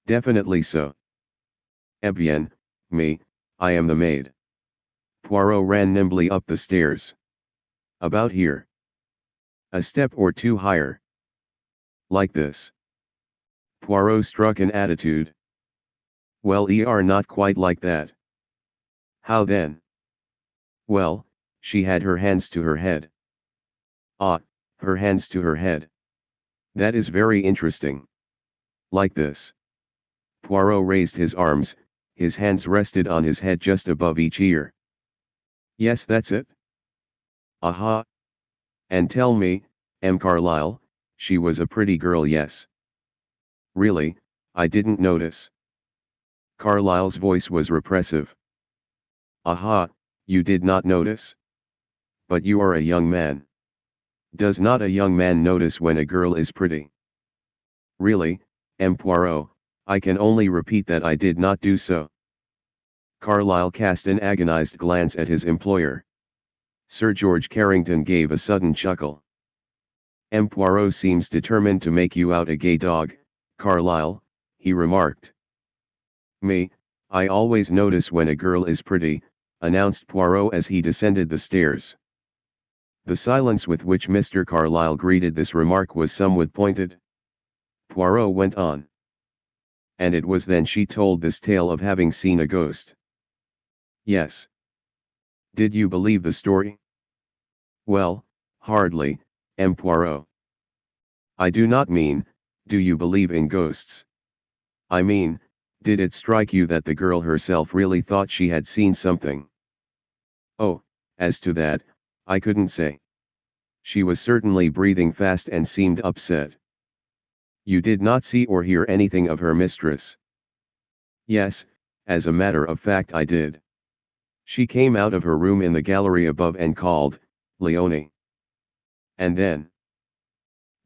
Definitely so. Eh me, I am the maid. Poirot ran nimbly up the stairs. About here. A step or two higher. Like this. Poirot struck an attitude. Well ye are not quite like that. How then? Well, she had her hands to her head. Ah, her hands to her head. That is very interesting. Like this. Poirot raised his arms, his hands rested on his head just above each ear. Yes that's it. Aha. And tell me, M. Carlyle, she was a pretty girl yes. Really, I didn't notice. Carlyle's voice was repressive. Aha, you did not notice? But you are a young man. Does not a young man notice when a girl is pretty? Really, M. Poirot, I can only repeat that I did not do so. Carlyle cast an agonized glance at his employer. Sir George Carrington gave a sudden chuckle. M. Poirot seems determined to make you out a gay dog, Carlyle, he remarked. Me, I always notice when a girl is pretty, announced Poirot as he descended the stairs. The silence with which Mr. Carlyle greeted this remark was somewhat pointed. Poirot went on. And it was then she told this tale of having seen a ghost. Yes. Did you believe the story? Well, hardly, M. Poirot. I do not mean, do you believe in ghosts? I mean, did it strike you that the girl herself really thought she had seen something? Oh, as to that, I couldn't say. She was certainly breathing fast and seemed upset. You did not see or hear anything of her mistress? Yes, as a matter of fact I did. She came out of her room in the gallery above and called, Leonie. And then.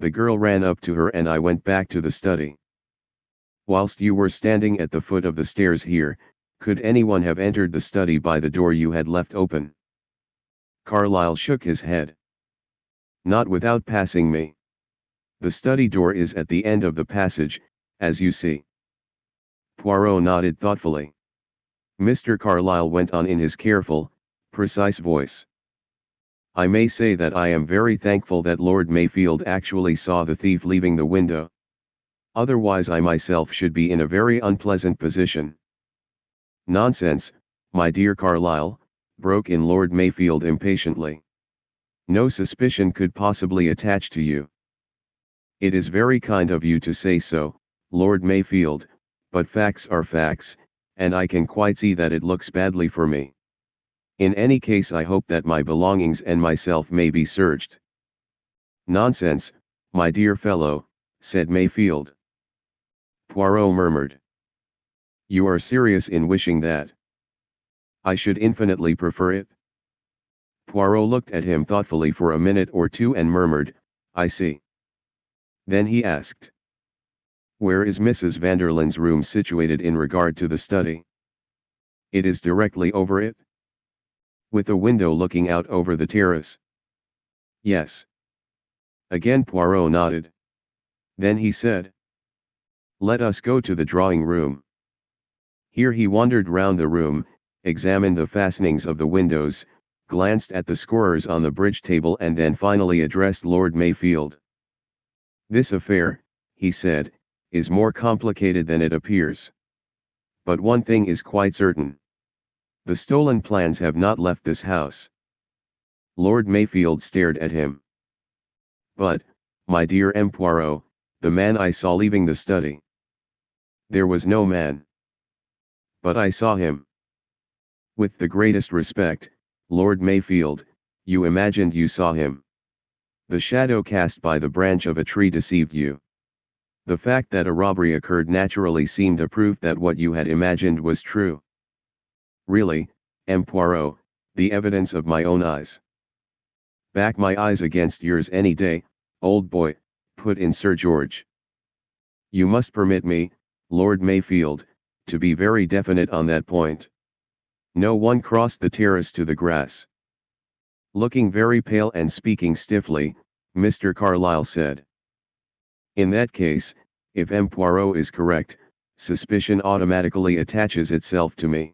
The girl ran up to her and I went back to the study. Whilst you were standing at the foot of the stairs here, could anyone have entered the study by the door you had left open? Carlyle shook his head. Not without passing me. The study door is at the end of the passage, as you see. Poirot nodded thoughtfully. Mr. Carlyle went on in his careful, precise voice. I may say that I am very thankful that Lord Mayfield actually saw the thief leaving the window. Otherwise I myself should be in a very unpleasant position. Nonsense, my dear Carlyle, broke in Lord Mayfield impatiently. No suspicion could possibly attach to you. It is very kind of you to say so, Lord Mayfield, but facts are facts, and I can quite see that it looks badly for me. In any case I hope that my belongings and myself may be searched. Nonsense, my dear fellow, said Mayfield. Poirot murmured. You are serious in wishing that. I should infinitely prefer it. Poirot looked at him thoughtfully for a minute or two and murmured, I see. Then he asked. Where is Mrs. Vanderlyn's room situated in regard to the study? It is directly over it with a window looking out over the terrace. Yes. Again Poirot nodded. Then he said. Let us go to the drawing room. Here he wandered round the room, examined the fastenings of the windows, glanced at the scorers on the bridge table and then finally addressed Lord Mayfield. This affair, he said, is more complicated than it appears. But one thing is quite certain. The stolen plans have not left this house. Lord Mayfield stared at him. But, my dear M. Poirot, the man I saw leaving the study. There was no man. But I saw him. With the greatest respect, Lord Mayfield, you imagined you saw him. The shadow cast by the branch of a tree deceived you. The fact that a robbery occurred naturally seemed a proof that what you had imagined was true. Really, M. Poirot, the evidence of my own eyes. Back my eyes against yours any day, old boy, put in Sir George. You must permit me, Lord Mayfield, to be very definite on that point. No one crossed the terrace to the grass. Looking very pale and speaking stiffly, Mr. Carlyle said. In that case, if M. Poirot is correct, suspicion automatically attaches itself to me.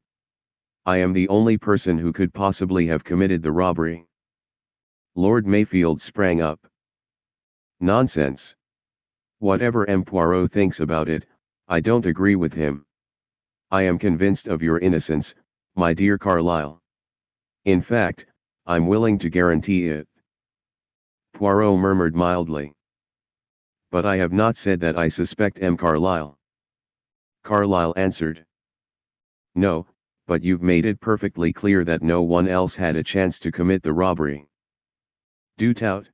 I am the only person who could possibly have committed the robbery. Lord Mayfield sprang up. Nonsense. Whatever M. Poirot thinks about it, I don't agree with him. I am convinced of your innocence, my dear Carlyle. In fact, I'm willing to guarantee it. Poirot murmured mildly. But I have not said that I suspect M. Carlyle. Carlyle answered. No, but you've made it perfectly clear that no one else had a chance to commit the robbery. Do tout.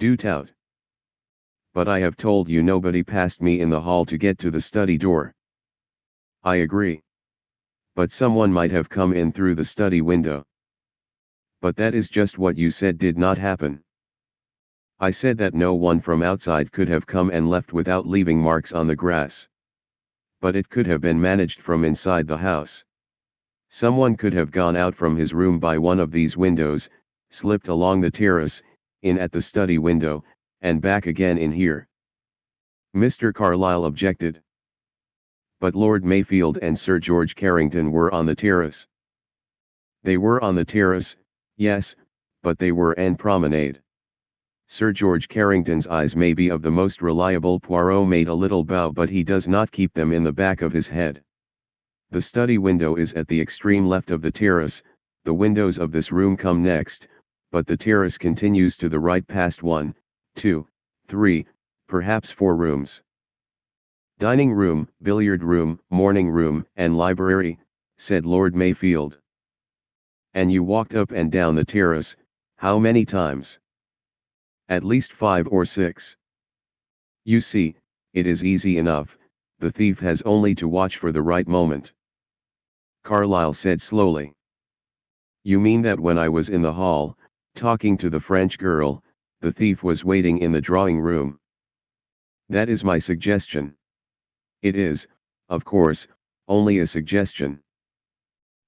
Do tout. But I have told you nobody passed me in the hall to get to the study door. I agree. But someone might have come in through the study window. But that is just what you said did not happen. I said that no one from outside could have come and left without leaving marks on the grass. But it could have been managed from inside the house. Someone could have gone out from his room by one of these windows, slipped along the terrace, in at the study window, and back again in here. Mr. Carlyle objected. But Lord Mayfield and Sir George Carrington were on the terrace. They were on the terrace, yes, but they were en promenade. Sir George Carrington's eyes may be of the most reliable Poirot made a little bow but he does not keep them in the back of his head. The study window is at the extreme left of the terrace, the windows of this room come next, but the terrace continues to the right past one, two, three, perhaps four rooms. Dining room, billiard room, morning room, and library, said Lord Mayfield. And you walked up and down the terrace, how many times? At least five or six. You see, it is easy enough, the thief has only to watch for the right moment. Carlyle said slowly. You mean that when I was in the hall, talking to the French girl, the thief was waiting in the drawing room. That is my suggestion. It is, of course, only a suggestion.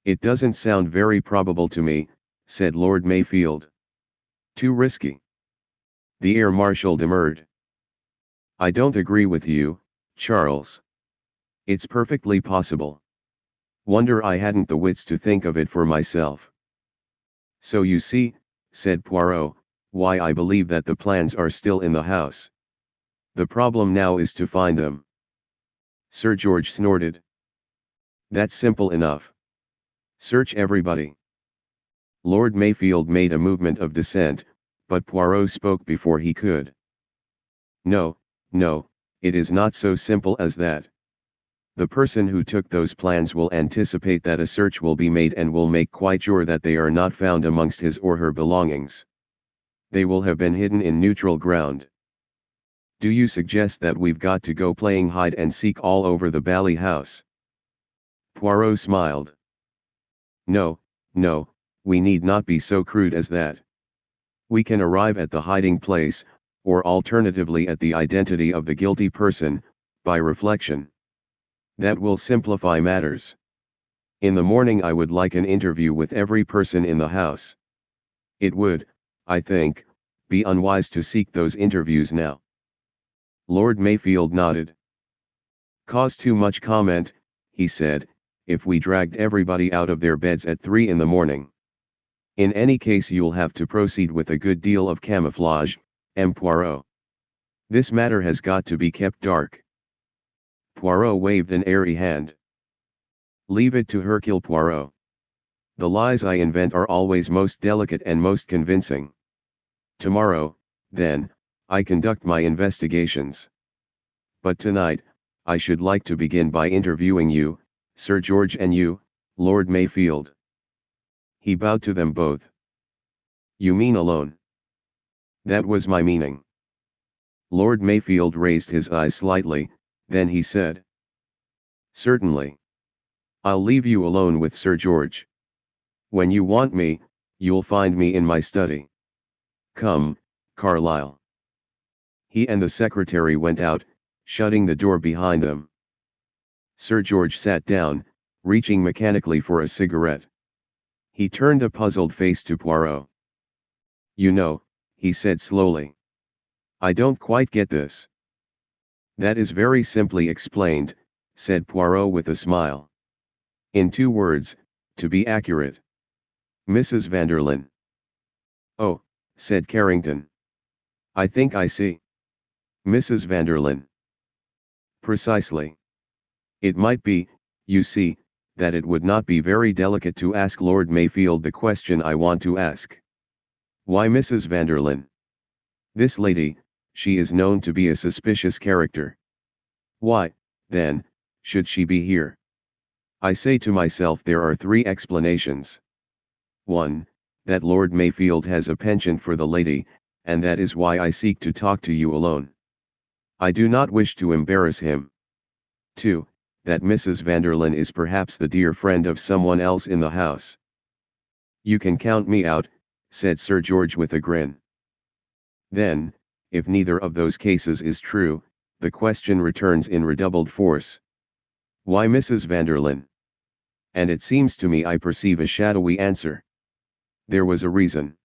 It doesn't sound very probable to me, said Lord Mayfield. Too risky. The Air Marshal demurred. I don't agree with you, Charles. It's perfectly possible. Wonder I hadn't the wits to think of it for myself. So you see, said Poirot, why I believe that the plans are still in the house. The problem now is to find them. Sir George snorted. That's simple enough. Search everybody. Lord Mayfield made a movement of dissent, but Poirot spoke before he could. No, no, it is not so simple as that. The person who took those plans will anticipate that a search will be made and will make quite sure that they are not found amongst his or her belongings. They will have been hidden in neutral ground. Do you suggest that we've got to go playing hide and seek all over the Bally house? Poirot smiled. No, no, we need not be so crude as that. We can arrive at the hiding place, or alternatively at the identity of the guilty person, by reflection. That will simplify matters. In the morning I would like an interview with every person in the house. It would, I think, be unwise to seek those interviews now. Lord Mayfield nodded. Cause too much comment, he said, if we dragged everybody out of their beds at three in the morning. In any case you'll have to proceed with a good deal of camouflage, M. Poirot. This matter has got to be kept dark. Poirot waved an airy hand. Leave it to Hercule Poirot. The lies I invent are always most delicate and most convincing. Tomorrow, then, I conduct my investigations. But tonight, I should like to begin by interviewing you, Sir George and you, Lord Mayfield. He bowed to them both. You mean alone? That was my meaning. Lord Mayfield raised his eyes slightly, then he said. Certainly. I'll leave you alone with Sir George. When you want me, you'll find me in my study. Come, Carlyle. He and the secretary went out, shutting the door behind them. Sir George sat down, reaching mechanically for a cigarette. He turned a puzzled face to Poirot. You know, he said slowly. I don't quite get this. That is very simply explained, said Poirot with a smile. In two words, to be accurate. Mrs. Vanderlyn. Oh, said Carrington. I think I see. Mrs. Vanderlyn. Precisely. It might be, you see, that it would not be very delicate to ask Lord Mayfield the question I want to ask. Why Mrs. Vanderlyn? This lady, she is known to be a suspicious character. Why, then, should she be here? I say to myself there are three explanations. 1. That Lord Mayfield has a penchant for the lady, and that is why I seek to talk to you alone. I do not wish to embarrass him. 2. That Mrs. Vanderlyn is perhaps the dear friend of someone else in the house. You can count me out, said Sir George with a grin. Then, if neither of those cases is true, the question returns in redoubled force. Why Mrs. Vanderlyn? And it seems to me I perceive a shadowy answer. There was a reason.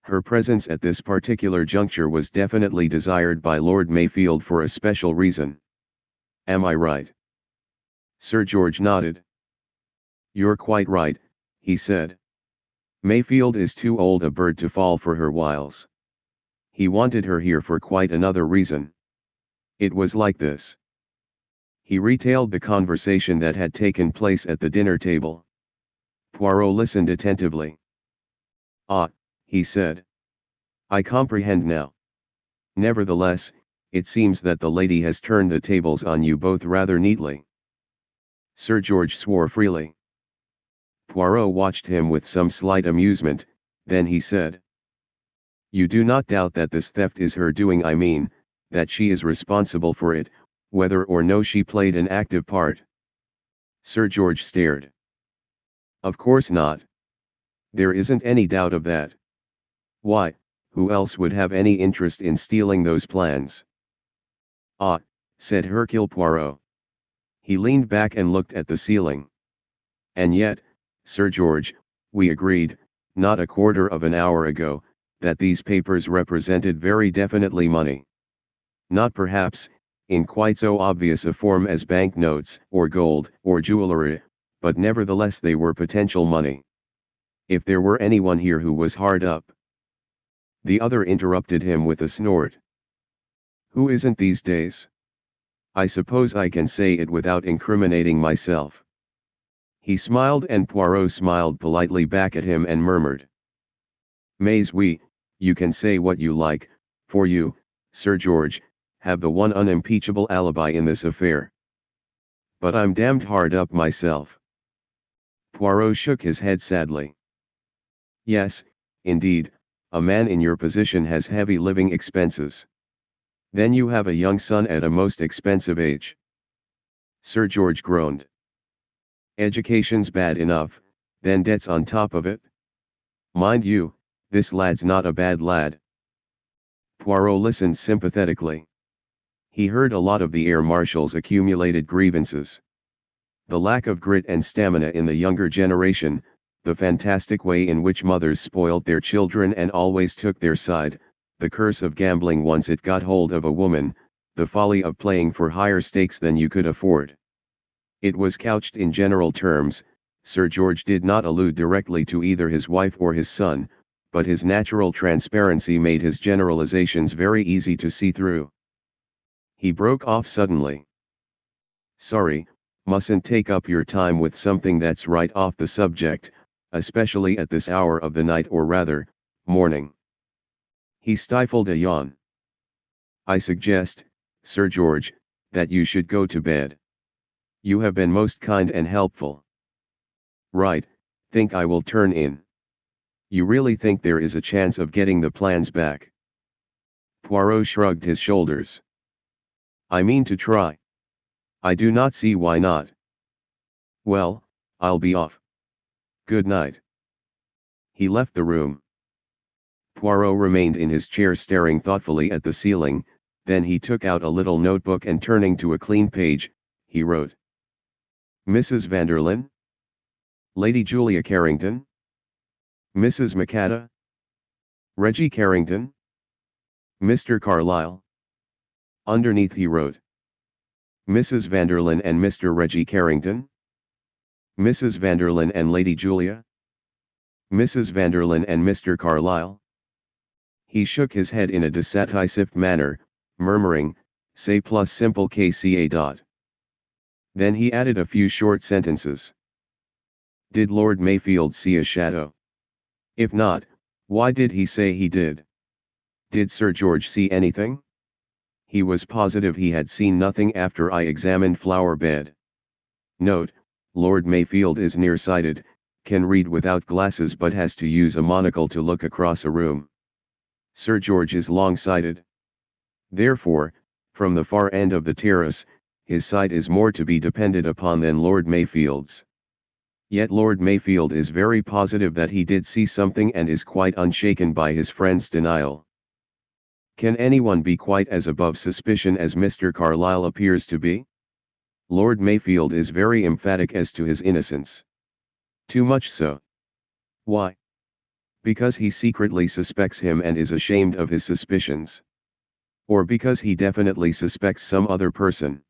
Her presence at this particular juncture was definitely desired by Lord Mayfield for a special reason. Am I right? Sir George nodded. You're quite right, he said. Mayfield is too old a bird to fall for her wiles he wanted her here for quite another reason. It was like this. He retailed the conversation that had taken place at the dinner table. Poirot listened attentively. Ah, he said. I comprehend now. Nevertheless, it seems that the lady has turned the tables on you both rather neatly. Sir George swore freely. Poirot watched him with some slight amusement, then he said. You do not doubt that this theft is her doing I mean, that she is responsible for it, whether or no she played an active part. Sir George stared. Of course not. There isn't any doubt of that. Why, who else would have any interest in stealing those plans? Ah, said Hercule Poirot. He leaned back and looked at the ceiling. And yet, Sir George, we agreed, not a quarter of an hour ago, that these papers represented very definitely money. Not perhaps, in quite so obvious a form as bank notes, or gold, or jewelry, but nevertheless they were potential money. If there were anyone here who was hard up. The other interrupted him with a snort. Who isn't these days? I suppose I can say it without incriminating myself. He smiled and Poirot smiled politely back at him and murmured. Mais oui, you can say what you like, for you, Sir George, have the one unimpeachable alibi in this affair. But I'm damned hard up myself. Poirot shook his head sadly. Yes, indeed, a man in your position has heavy living expenses. Then you have a young son at a most expensive age. Sir George groaned. Education's bad enough, then debts on top of it. Mind you, this lad's not a bad lad. Poirot listened sympathetically. He heard a lot of the air marshal's accumulated grievances. The lack of grit and stamina in the younger generation, the fantastic way in which mothers spoilt their children and always took their side, the curse of gambling once it got hold of a woman, the folly of playing for higher stakes than you could afford. It was couched in general terms, Sir George did not allude directly to either his wife or his son, but his natural transparency made his generalizations very easy to see through. He broke off suddenly. Sorry, mustn't take up your time with something that's right off the subject, especially at this hour of the night or rather, morning. He stifled a yawn. I suggest, Sir George, that you should go to bed. You have been most kind and helpful. Right, think I will turn in. You really think there is a chance of getting the plans back? Poirot shrugged his shoulders. I mean to try. I do not see why not. Well, I'll be off. Good night. He left the room. Poirot remained in his chair staring thoughtfully at the ceiling, then he took out a little notebook and turning to a clean page, he wrote. Mrs. Vanderlyn? Lady Julia Carrington? Mrs. Macatta? Reggie Carrington? Mr. Carlyle? Underneath he wrote. Mrs. Vanderlyn and Mr. Reggie Carrington? Mrs. Vanderlyn and Lady Julia? Mrs. Vanderlyn and Mr. Carlyle? He shook his head in a decisive manner, murmuring, say plus simple kca dot. Then he added a few short sentences. Did Lord Mayfield see a shadow? If not, why did he say he did? Did Sir George see anything? He was positive he had seen nothing after I examined flower bed. Note, Lord Mayfield is nearsighted, can read without glasses but has to use a monocle to look across a room. Sir George is long-sighted. Therefore, from the far end of the terrace, his sight is more to be depended upon than Lord Mayfield's. Yet Lord Mayfield is very positive that he did see something and is quite unshaken by his friend's denial. Can anyone be quite as above suspicion as Mr. Carlyle appears to be? Lord Mayfield is very emphatic as to his innocence. Too much so. Why? Because he secretly suspects him and is ashamed of his suspicions. Or because he definitely suspects some other person.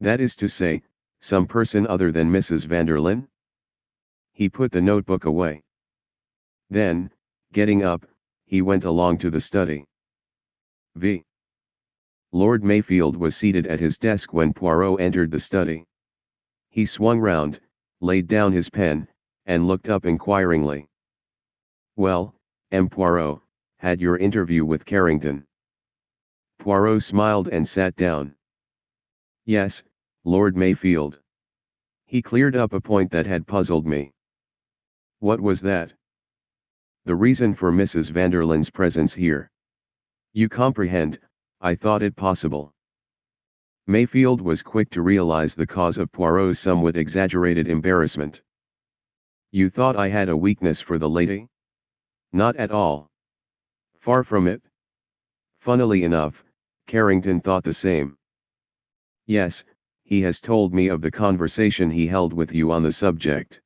That is to say, some person other than Mrs. Vanderlyn? He put the notebook away. Then, getting up, he went along to the study. V. Lord Mayfield was seated at his desk when Poirot entered the study. He swung round, laid down his pen, and looked up inquiringly. Well, M. Poirot, had your interview with Carrington. Poirot smiled and sat down. Yes, Lord Mayfield. He cleared up a point that had puzzled me. What was that? The reason for Mrs. Vanderlyn's presence here. You comprehend, I thought it possible. Mayfield was quick to realize the cause of Poirot's somewhat exaggerated embarrassment. You thought I had a weakness for the lady? Not at all. Far from it. Funnily enough, Carrington thought the same. Yes, he has told me of the conversation he held with you on the subject.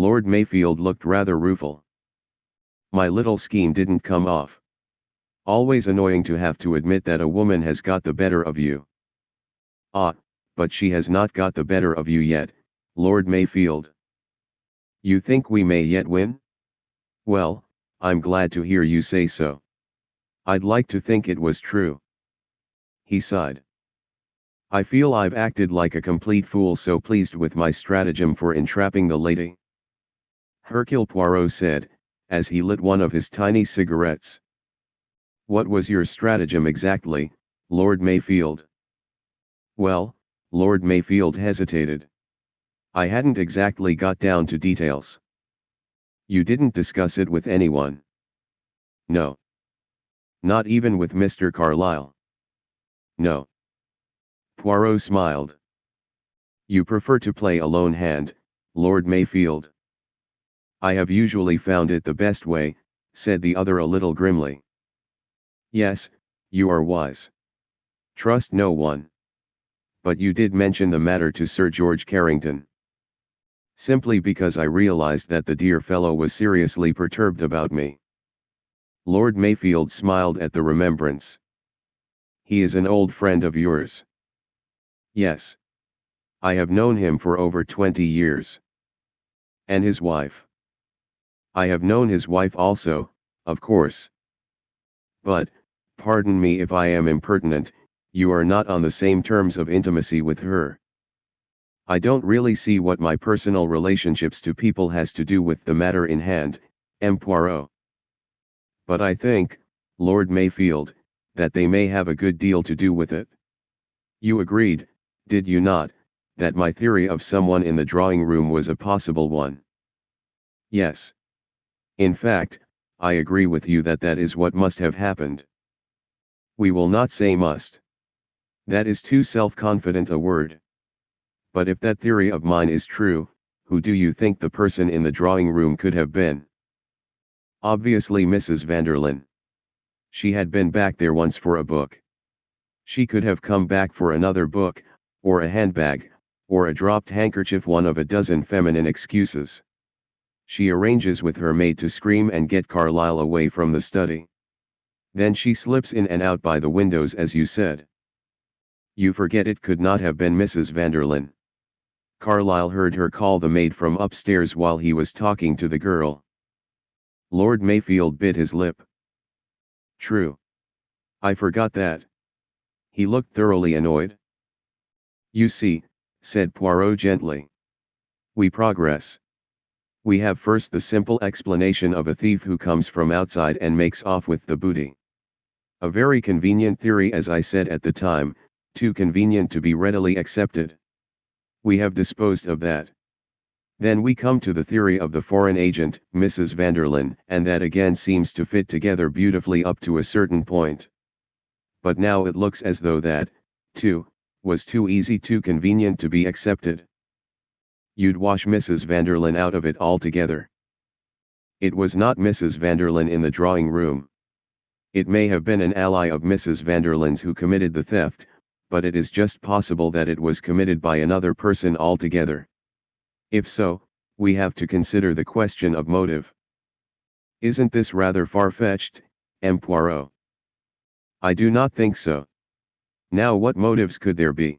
Lord Mayfield looked rather rueful. My little scheme didn't come off. Always annoying to have to admit that a woman has got the better of you. Ah, but she has not got the better of you yet, Lord Mayfield. You think we may yet win? Well, I'm glad to hear you say so. I'd like to think it was true. He sighed. I feel I've acted like a complete fool so pleased with my stratagem for entrapping the lady. Hercule Poirot said, as he lit one of his tiny cigarettes. What was your stratagem exactly, Lord Mayfield? Well, Lord Mayfield hesitated. I hadn't exactly got down to details. You didn't discuss it with anyone? No. Not even with Mr. Carlyle? No. Poirot smiled. You prefer to play a lone hand, Lord Mayfield. I have usually found it the best way, said the other a little grimly. Yes, you are wise. Trust no one. But you did mention the matter to Sir George Carrington. Simply because I realized that the dear fellow was seriously perturbed about me. Lord Mayfield smiled at the remembrance. He is an old friend of yours. Yes. I have known him for over 20 years. And his wife. I have known his wife also, of course. But, pardon me if I am impertinent, you are not on the same terms of intimacy with her. I don't really see what my personal relationships to people has to do with the matter in hand, M. Poirot. But I think, Lord Mayfield, that they may have a good deal to do with it. You agreed, did you not, that my theory of someone in the drawing room was a possible one? Yes. In fact, I agree with you that that is what must have happened. We will not say must. That is too self-confident a word. But if that theory of mine is true, who do you think the person in the drawing room could have been? Obviously Mrs. Vanderlyn. She had been back there once for a book. She could have come back for another book, or a handbag, or a dropped handkerchief one of a dozen feminine excuses. She arranges with her maid to scream and get Carlyle away from the study. Then she slips in and out by the windows as you said. You forget it could not have been Mrs. Vanderlyn. Carlyle heard her call the maid from upstairs while he was talking to the girl. Lord Mayfield bit his lip. True. I forgot that. He looked thoroughly annoyed. You see, said Poirot gently. We progress. We have first the simple explanation of a thief who comes from outside and makes off with the booty. A very convenient theory as I said at the time, too convenient to be readily accepted. We have disposed of that. Then we come to the theory of the foreign agent, Mrs. Vanderlyn, and that again seems to fit together beautifully up to a certain point. But now it looks as though that, too, was too easy too convenient to be accepted. You'd wash Mrs. Vanderlyn out of it altogether. It was not Mrs. Vanderlyn in the drawing room. It may have been an ally of Mrs. Vanderlyn's who committed the theft, but it is just possible that it was committed by another person altogether. If so, we have to consider the question of motive. Isn't this rather far-fetched, M. Poirot? I do not think so. Now what motives could there be?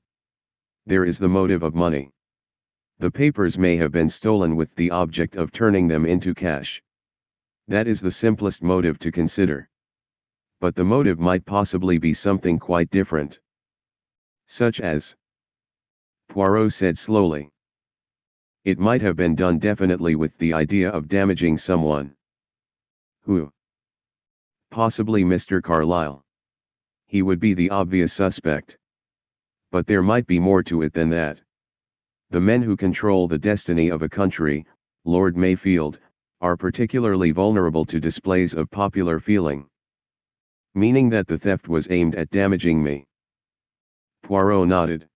There is the motive of money. The papers may have been stolen with the object of turning them into cash. That is the simplest motive to consider. But the motive might possibly be something quite different. Such as? Poirot said slowly. It might have been done definitely with the idea of damaging someone. Who? Possibly Mr. Carlyle he would be the obvious suspect. But there might be more to it than that. The men who control the destiny of a country, Lord Mayfield, are particularly vulnerable to displays of popular feeling. Meaning that the theft was aimed at damaging me. Poirot nodded.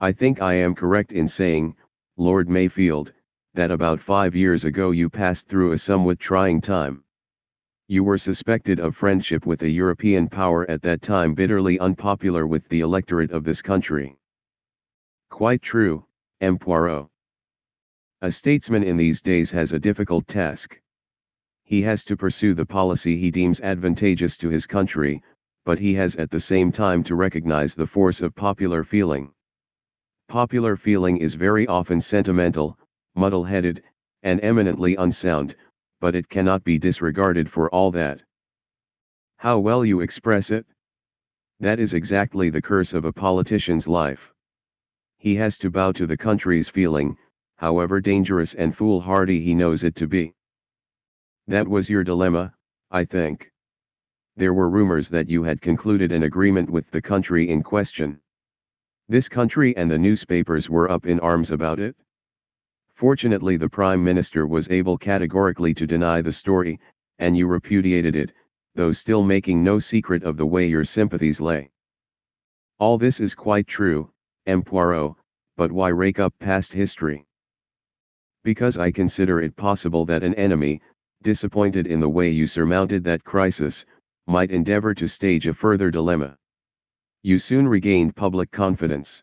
I think I am correct in saying, Lord Mayfield, that about five years ago you passed through a somewhat trying time. You were suspected of friendship with a European power at that time bitterly unpopular with the electorate of this country. Quite true, M. Poirot. A statesman in these days has a difficult task. He has to pursue the policy he deems advantageous to his country, but he has at the same time to recognize the force of popular feeling. Popular feeling is very often sentimental, muddle-headed, and eminently unsound, but it cannot be disregarded for all that. How well you express it? That is exactly the curse of a politician's life. He has to bow to the country's feeling, however dangerous and foolhardy he knows it to be. That was your dilemma, I think. There were rumors that you had concluded an agreement with the country in question. This country and the newspapers were up in arms about it? Fortunately the Prime Minister was able categorically to deny the story, and you repudiated it, though still making no secret of the way your sympathies lay. All this is quite true, M. Poirot, but why rake up past history? Because I consider it possible that an enemy, disappointed in the way you surmounted that crisis, might endeavor to stage a further dilemma. You soon regained public confidence.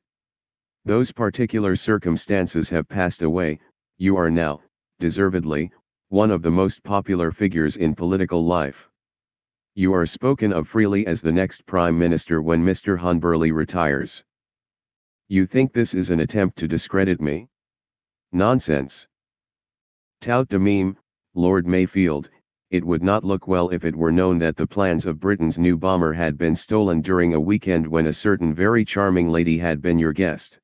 Those particular circumstances have passed away, you are now, deservedly, one of the most popular figures in political life. You are spoken of freely as the next Prime Minister when Mr. Hunberly retires. You think this is an attempt to discredit me? Nonsense. Tout de même, Lord Mayfield, it would not look well if it were known that the plans of Britain's new bomber had been stolen during a weekend when a certain very charming lady had been your guest.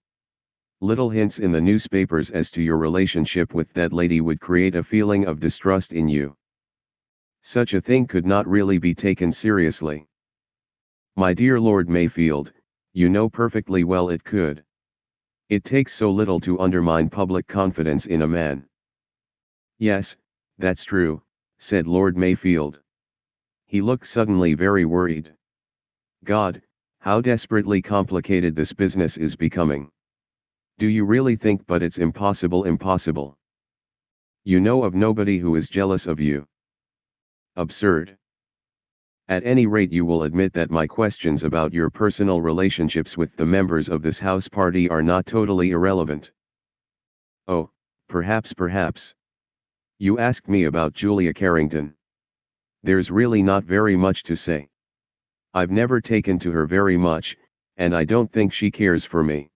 Little hints in the newspapers as to your relationship with that lady would create a feeling of distrust in you. Such a thing could not really be taken seriously. My dear Lord Mayfield, you know perfectly well it could. It takes so little to undermine public confidence in a man. Yes, that's true, said Lord Mayfield. He looked suddenly very worried. God, how desperately complicated this business is becoming. Do you really think but it's impossible impossible? You know of nobody who is jealous of you. Absurd. At any rate you will admit that my questions about your personal relationships with the members of this house party are not totally irrelevant. Oh, perhaps perhaps. You asked me about Julia Carrington. There's really not very much to say. I've never taken to her very much, and I don't think she cares for me.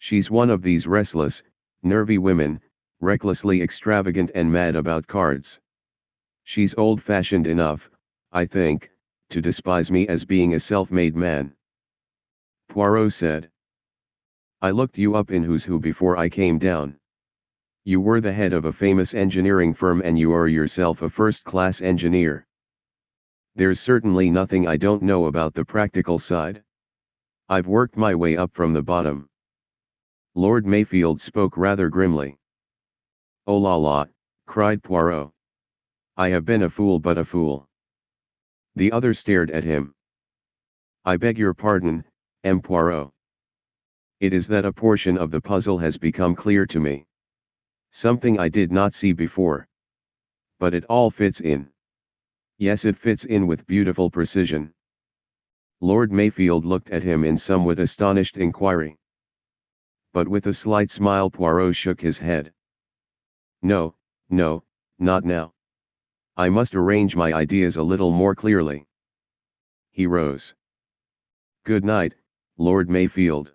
She's one of these restless, nervy women, recklessly extravagant and mad about cards. She's old-fashioned enough, I think, to despise me as being a self-made man. Poirot said. I looked you up in Who's Who before I came down. You were the head of a famous engineering firm and you are yourself a first-class engineer. There's certainly nothing I don't know about the practical side. I've worked my way up from the bottom. Lord Mayfield spoke rather grimly. Oh la la, cried Poirot. I have been a fool but a fool. The other stared at him. I beg your pardon, M. Poirot. It is that a portion of the puzzle has become clear to me. Something I did not see before. But it all fits in. Yes it fits in with beautiful precision. Lord Mayfield looked at him in somewhat astonished inquiry. But with a slight smile Poirot shook his head. No, no, not now. I must arrange my ideas a little more clearly. He rose. Good night, Lord Mayfield.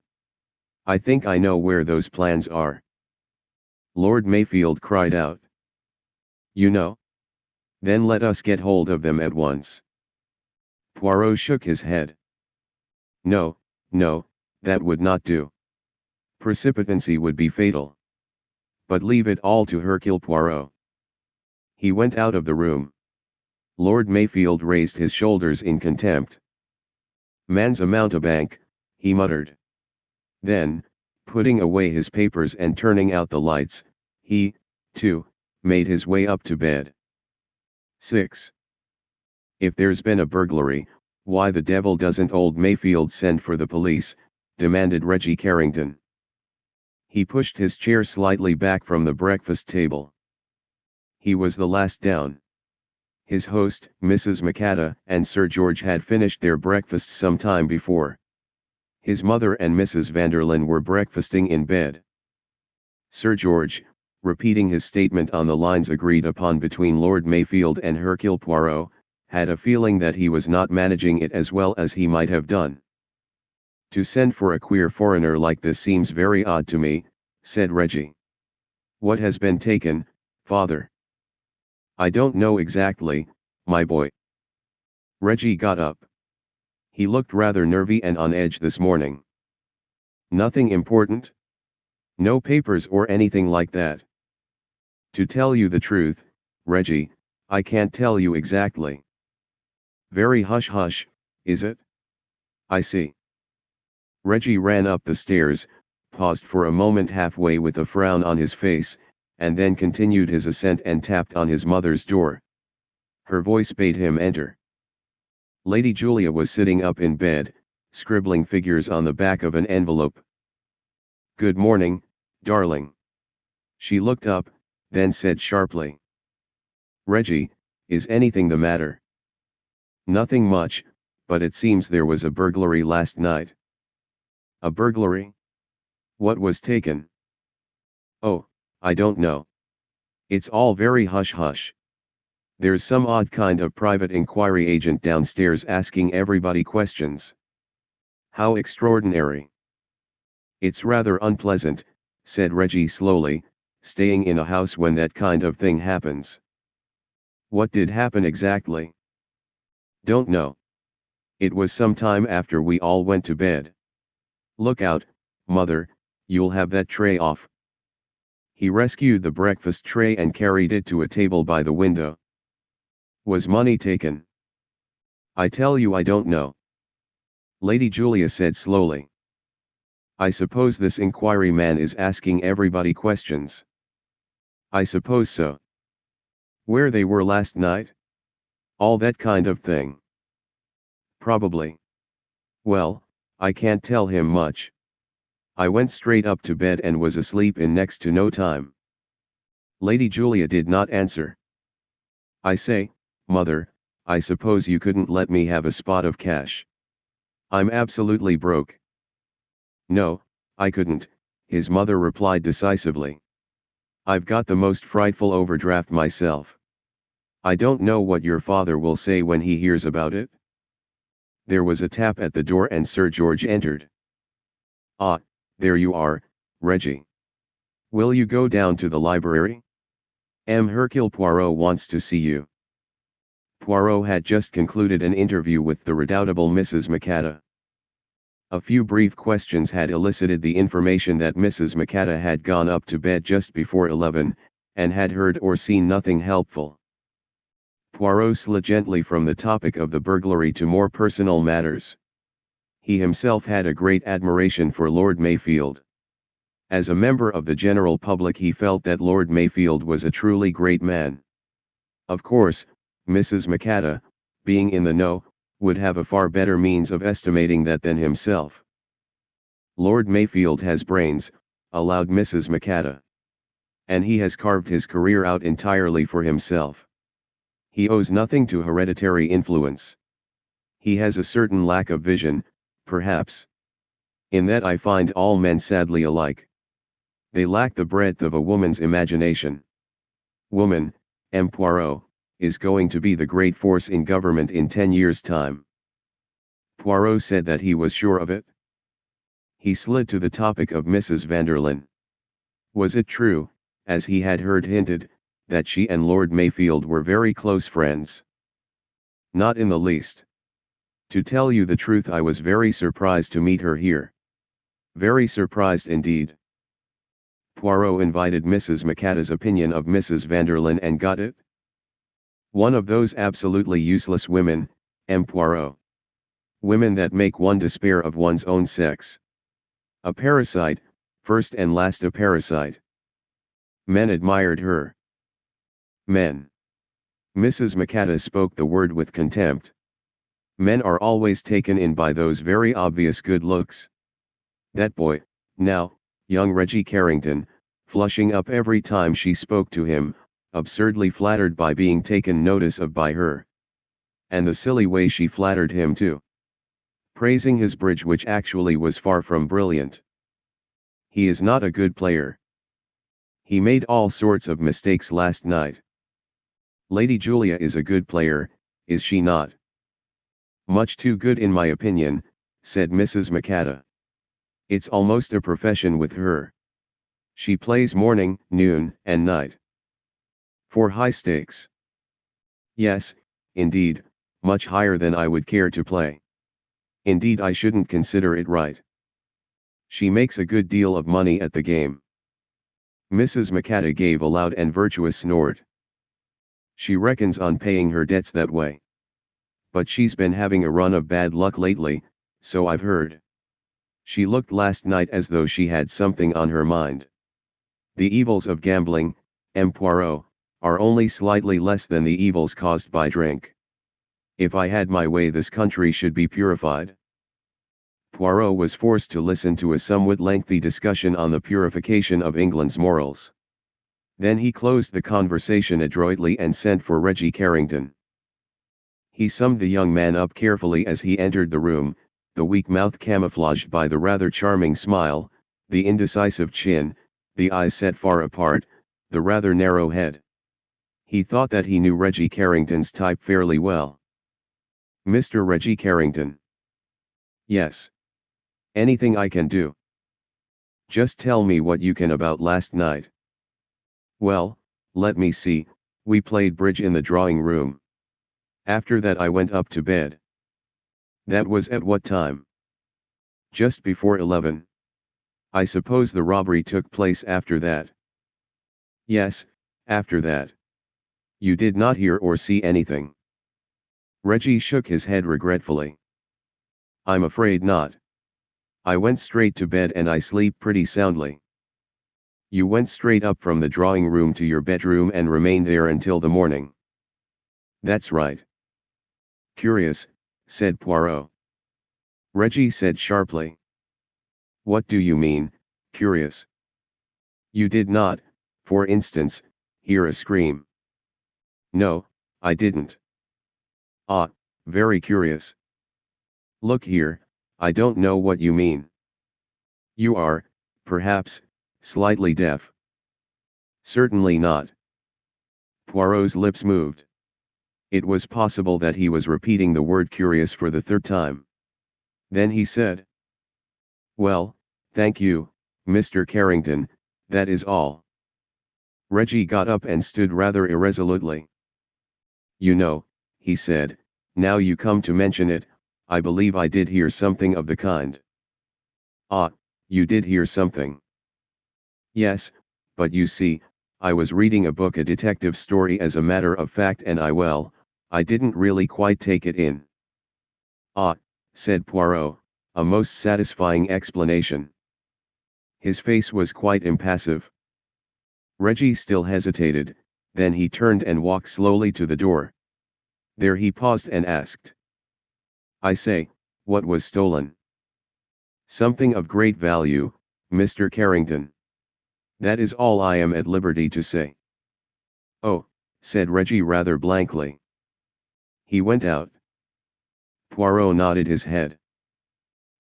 I think I know where those plans are. Lord Mayfield cried out. You know? Then let us get hold of them at once. Poirot shook his head. No, no, that would not do. Precipitancy would be fatal. But leave it all to Hercule Poirot. He went out of the room. Lord Mayfield raised his shoulders in contempt. Man's a mountebank, he muttered. Then, Putting away his papers and turning out the lights, he, too, made his way up to bed. 6. If there's been a burglary, why the devil doesn't old Mayfield send for the police, demanded Reggie Carrington. He pushed his chair slightly back from the breakfast table. He was the last down. His host, Mrs. Macatta, and Sir George had finished their breakfast some time before. His mother and Mrs. Vanderlyn were breakfasting in bed. Sir George, repeating his statement on the lines agreed upon between Lord Mayfield and Hercule Poirot, had a feeling that he was not managing it as well as he might have done. To send for a queer foreigner like this seems very odd to me, said Reggie. What has been taken, father? I don't know exactly, my boy. Reggie got up. He looked rather nervy and on edge this morning. Nothing important? No papers or anything like that. To tell you the truth, Reggie, I can't tell you exactly. Very hush hush, is it? I see. Reggie ran up the stairs, paused for a moment halfway with a frown on his face, and then continued his ascent and tapped on his mother's door. Her voice bade him enter. Lady Julia was sitting up in bed, scribbling figures on the back of an envelope. Good morning, darling. She looked up, then said sharply. Reggie, is anything the matter? Nothing much, but it seems there was a burglary last night. A burglary? What was taken? Oh, I don't know. It's all very hush-hush. There's some odd kind of private inquiry agent downstairs asking everybody questions. How extraordinary. It's rather unpleasant, said Reggie slowly, staying in a house when that kind of thing happens. What did happen exactly? Don't know. It was some time after we all went to bed. Look out, mother, you'll have that tray off. He rescued the breakfast tray and carried it to a table by the window. Was money taken? I tell you I don't know. Lady Julia said slowly. I suppose this inquiry man is asking everybody questions. I suppose so. Where they were last night? All that kind of thing. Probably. Well, I can't tell him much. I went straight up to bed and was asleep in next to no time. Lady Julia did not answer. I say, mother, I suppose you couldn't let me have a spot of cash. I'm absolutely broke. No, I couldn't, his mother replied decisively. I've got the most frightful overdraft myself. I don't know what your father will say when he hears about it. There was a tap at the door and Sir George entered. Ah, there you are, Reggie. Will you go down to the library? M. Hercule Poirot wants to see you. Poirot had just concluded an interview with the redoubtable Mrs. Macatta. A few brief questions had elicited the information that Mrs. Macatta had gone up to bed just before 11, and had heard or seen nothing helpful. Poirot slid gently from the topic of the burglary to more personal matters he himself had a great admiration for Lord Mayfield. As a member of the general public he felt that Lord Mayfield was a truly great man. Of course, Mrs. Macatta, being in the know, would have a far better means of estimating that than himself. Lord Mayfield has brains, allowed Mrs. Macatta. And he has carved his career out entirely for himself. He owes nothing to hereditary influence. He has a certain lack of vision, perhaps. In that I find all men sadly alike. They lack the breadth of a woman's imagination. Woman, M. Poirot, is going to be the great force in government in ten years' time. Poirot said that he was sure of it. He slid to the topic of Mrs. Vanderlyn. Was it true, as he had heard hinted, that she and Lord Mayfield were very close friends? Not in the least. To tell you the truth I was very surprised to meet her here. Very surprised indeed. Poirot invited Mrs. Macatta's opinion of Mrs. Vanderlyn and got it. One of those absolutely useless women, M. Poirot. Women that make one despair of one's own sex. A parasite, first and last a parasite. Men admired her. Men. Mrs. Macatta spoke the word with contempt. Men are always taken in by those very obvious good looks. That boy, now, young Reggie Carrington, flushing up every time she spoke to him, absurdly flattered by being taken notice of by her. And the silly way she flattered him too. Praising his bridge which actually was far from brilliant. He is not a good player. He made all sorts of mistakes last night. Lady Julia is a good player, is she not? Much too good in my opinion, said Mrs. Macatta. It's almost a profession with her. She plays morning, noon, and night. For high stakes. Yes, indeed, much higher than I would care to play. Indeed I shouldn't consider it right. She makes a good deal of money at the game. Mrs. Macatta gave a loud and virtuous snort. She reckons on paying her debts that way. But she's been having a run of bad luck lately, so I've heard. She looked last night as though she had something on her mind. The evils of gambling, M. Poirot, are only slightly less than the evils caused by drink. If I had my way this country should be purified. Poirot was forced to listen to a somewhat lengthy discussion on the purification of England's morals. Then he closed the conversation adroitly and sent for Reggie Carrington. He summed the young man up carefully as he entered the room, the weak mouth camouflaged by the rather charming smile, the indecisive chin, the eyes set far apart, the rather narrow head. He thought that he knew Reggie Carrington's type fairly well. Mr. Reggie Carrington. Yes. Anything I can do. Just tell me what you can about last night. Well, let me see, we played bridge in the drawing room. After that I went up to bed. That was at what time? Just before 11. I suppose the robbery took place after that. Yes, after that. You did not hear or see anything. Reggie shook his head regretfully. I'm afraid not. I went straight to bed and I sleep pretty soundly. You went straight up from the drawing room to your bedroom and remained there until the morning. That's right. Curious, said Poirot. Reggie said sharply. What do you mean, curious? You did not, for instance, hear a scream. No, I didn't. Ah, very curious. Look here, I don't know what you mean. You are, perhaps, slightly deaf. Certainly not. Poirot's lips moved. It was possible that he was repeating the word curious for the third time. Then he said. Well, thank you, Mr. Carrington, that is all. Reggie got up and stood rather irresolutely. You know, he said, now you come to mention it, I believe I did hear something of the kind. Ah, you did hear something. Yes, but you see, I was reading a book a detective story as a matter of fact and I well, I didn't really quite take it in. Ah, said Poirot, a most satisfying explanation. His face was quite impassive. Reggie still hesitated, then he turned and walked slowly to the door. There he paused and asked. I say, what was stolen? Something of great value, Mr. Carrington. That is all I am at liberty to say. Oh, said Reggie rather blankly. He went out. Poirot nodded his head.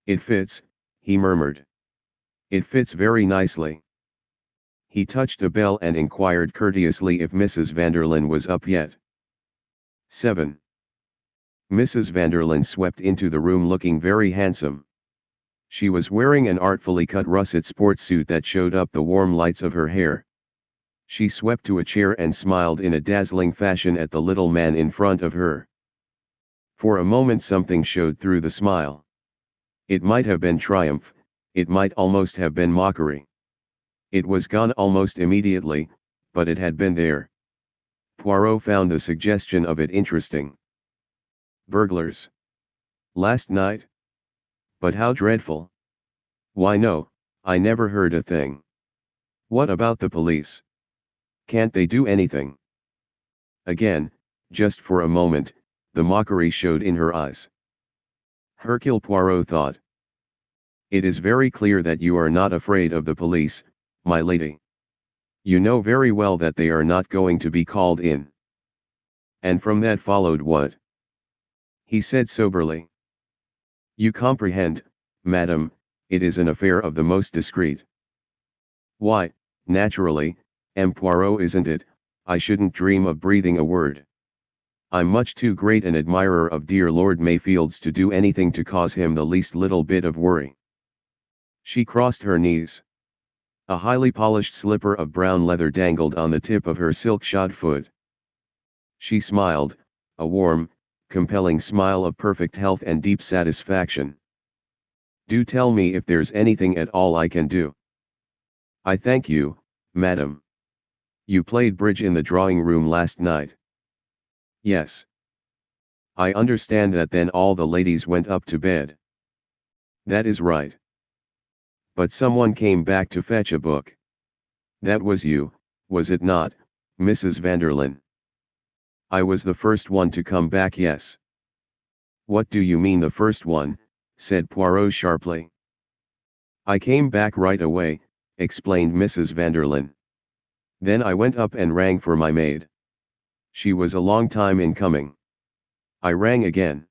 It fits, he murmured. It fits very nicely. He touched a bell and inquired courteously if Mrs. Vanderlyn was up yet. 7. Mrs. Vanderlyn swept into the room looking very handsome. She was wearing an artfully cut russet sports suit that showed up the warm lights of her hair. She swept to a chair and smiled in a dazzling fashion at the little man in front of her. For a moment something showed through the smile. It might have been triumph, it might almost have been mockery. It was gone almost immediately, but it had been there. Poirot found the suggestion of it interesting. Burglars. Last night? But how dreadful. Why no, I never heard a thing. What about the police? Can't they do anything? Again, just for a moment, the mockery showed in her eyes. Hercule Poirot thought. It is very clear that you are not afraid of the police, my lady. You know very well that they are not going to be called in. And from that followed what? He said soberly. You comprehend, madam, it is an affair of the most discreet. Why, naturally, M. Poirot isn't it, I shouldn't dream of breathing a word. I'm much too great an admirer of dear Lord Mayfield's to do anything to cause him the least little bit of worry. She crossed her knees. A highly polished slipper of brown leather dangled on the tip of her silk-shod foot. She smiled, a warm, compelling smile of perfect health and deep satisfaction. Do tell me if there's anything at all I can do. I thank you, madam. You played bridge in the drawing room last night. Yes. I understand that then all the ladies went up to bed. That is right. But someone came back to fetch a book. That was you, was it not, Mrs. Vanderlyn? I was the first one to come back yes. What do you mean the first one, said Poirot sharply. I came back right away, explained Mrs. Vanderlyn. Then I went up and rang for my maid. She was a long time in coming. I rang again.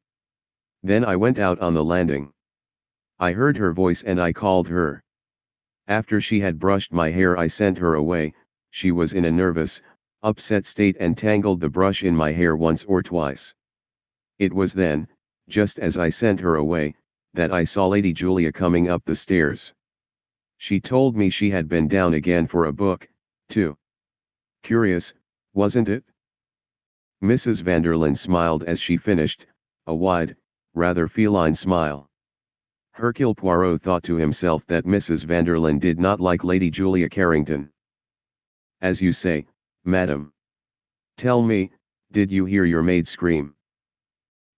Then I went out on the landing. I heard her voice and I called her. After she had brushed my hair I sent her away, she was in a nervous, upset state and tangled the brush in my hair once or twice. It was then, just as I sent her away, that I saw Lady Julia coming up the stairs. She told me she had been down again for a book, too. Curious, wasn't it? Mrs. Vanderlyn smiled as she finished, a wide, rather feline smile. Hercule Poirot thought to himself that Mrs. Vanderlyn did not like Lady Julia Carrington. As you say, madam. Tell me, did you hear your maid scream?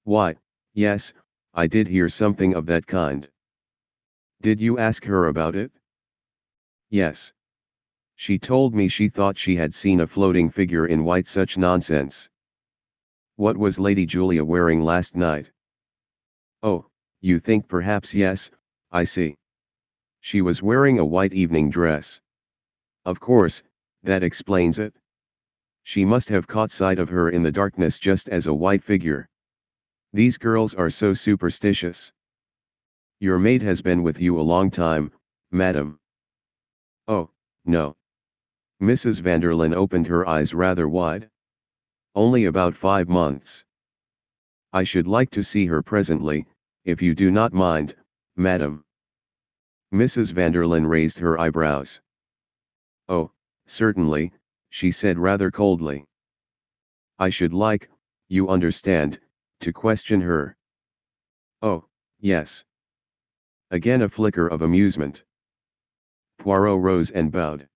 Why, yes, I did hear something of that kind. Did you ask her about it? Yes. She told me she thought she had seen a floating figure in white such nonsense. What was Lady Julia wearing last night? Oh, you think perhaps yes, I see. She was wearing a white evening dress. Of course, that explains it. She must have caught sight of her in the darkness just as a white figure. These girls are so superstitious. Your maid has been with you a long time, madam. Oh, no. Mrs. Vanderlyn opened her eyes rather wide. Only about five months. I should like to see her presently, if you do not mind, madam. Mrs. Vanderlyn raised her eyebrows. Oh, certainly, she said rather coldly. I should like, you understand, to question her. Oh, yes. Again a flicker of amusement. Poirot rose and bowed.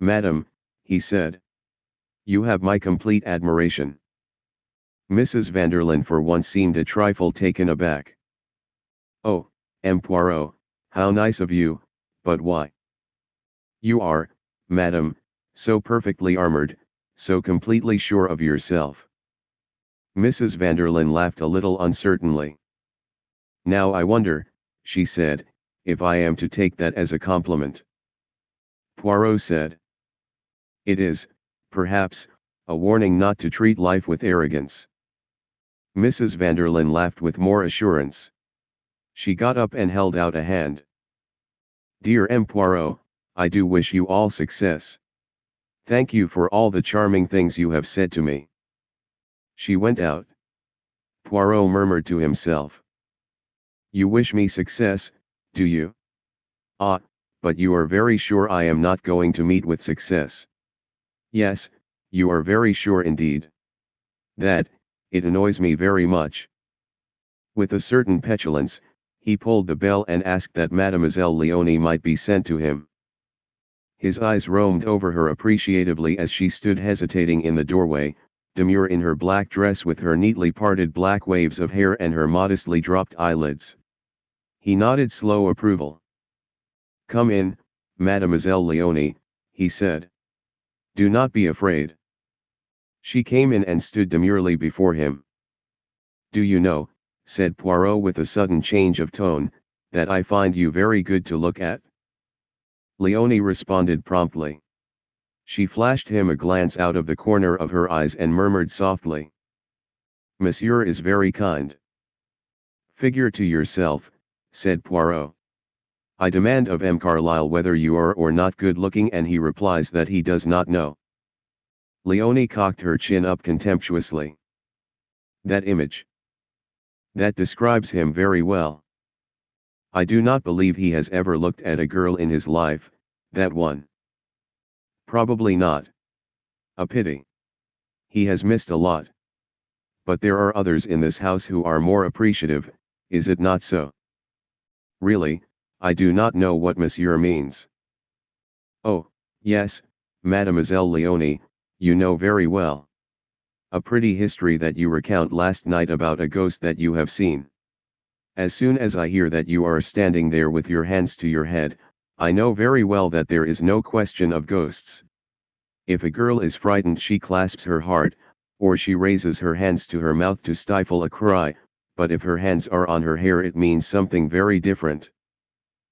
Madam, he said. You have my complete admiration. Mrs. Vanderlyn for once seemed a trifle taken aback. Oh, M. Poirot, how nice of you, but why? You are, madam, so perfectly armored, so completely sure of yourself. Mrs. Vanderlyn laughed a little uncertainly. Now I wonder, she said, if I am to take that as a compliment. Poirot said. It is, perhaps, a warning not to treat life with arrogance. Mrs. Vanderlyn laughed with more assurance. She got up and held out a hand. Dear M. Poirot, I do wish you all success. Thank you for all the charming things you have said to me. She went out. Poirot murmured to himself. You wish me success, do you? Ah, but you are very sure I am not going to meet with success. Yes, you are very sure indeed. That, it annoys me very much. With a certain petulance, he pulled the bell and asked that Mademoiselle Leonie might be sent to him. His eyes roamed over her appreciatively as she stood hesitating in the doorway, demure in her black dress with her neatly parted black waves of hair and her modestly dropped eyelids. He nodded slow approval. Come in, Mademoiselle Leonie, he said. Do not be afraid. She came in and stood demurely before him. Do you know, said Poirot with a sudden change of tone, that I find you very good to look at? Leonie responded promptly. She flashed him a glance out of the corner of her eyes and murmured softly. Monsieur is very kind. Figure to yourself, said Poirot. I demand of M. Carlyle whether you are or not good looking and he replies that he does not know. Leonie cocked her chin up contemptuously. That image. That describes him very well. I do not believe he has ever looked at a girl in his life, that one. Probably not. A pity. He has missed a lot but there are others in this house who are more appreciative, is it not so? Really, I do not know what monsieur means. Oh, yes, Mademoiselle Leonie, you know very well. A pretty history that you recount last night about a ghost that you have seen. As soon as I hear that you are standing there with your hands to your head, I know very well that there is no question of ghosts. If a girl is frightened she clasps her heart, or she raises her hands to her mouth to stifle a cry, but if her hands are on her hair it means something very different.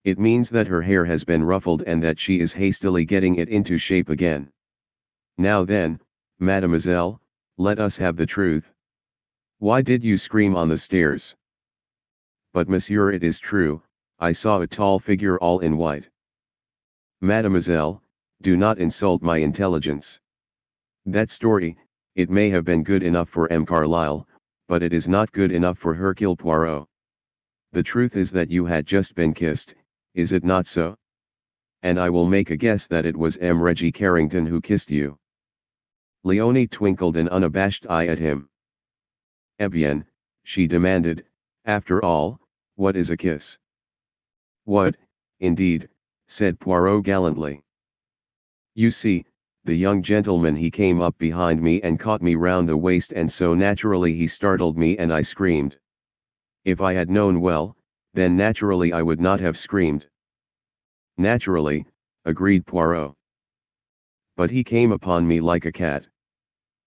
It means that her hair has been ruffled and that she is hastily getting it into shape again. Now then, mademoiselle, let us have the truth. Why did you scream on the stairs? But monsieur it is true, I saw a tall figure all in white. Mademoiselle, do not insult my intelligence. That story, it may have been good enough for M. Carlyle, but it is not good enough for Hercule Poirot. The truth is that you had just been kissed, is it not so? And I will make a guess that it was M. Reggie Carrington who kissed you. Leonie twinkled an unabashed eye at him. Eh bien, she demanded, after all, what is a kiss? What, indeed, said Poirot gallantly. You see, the young gentleman he came up behind me and caught me round the waist and so naturally he startled me and I screamed. If I had known well, then naturally I would not have screamed. Naturally, agreed Poirot. But he came upon me like a cat.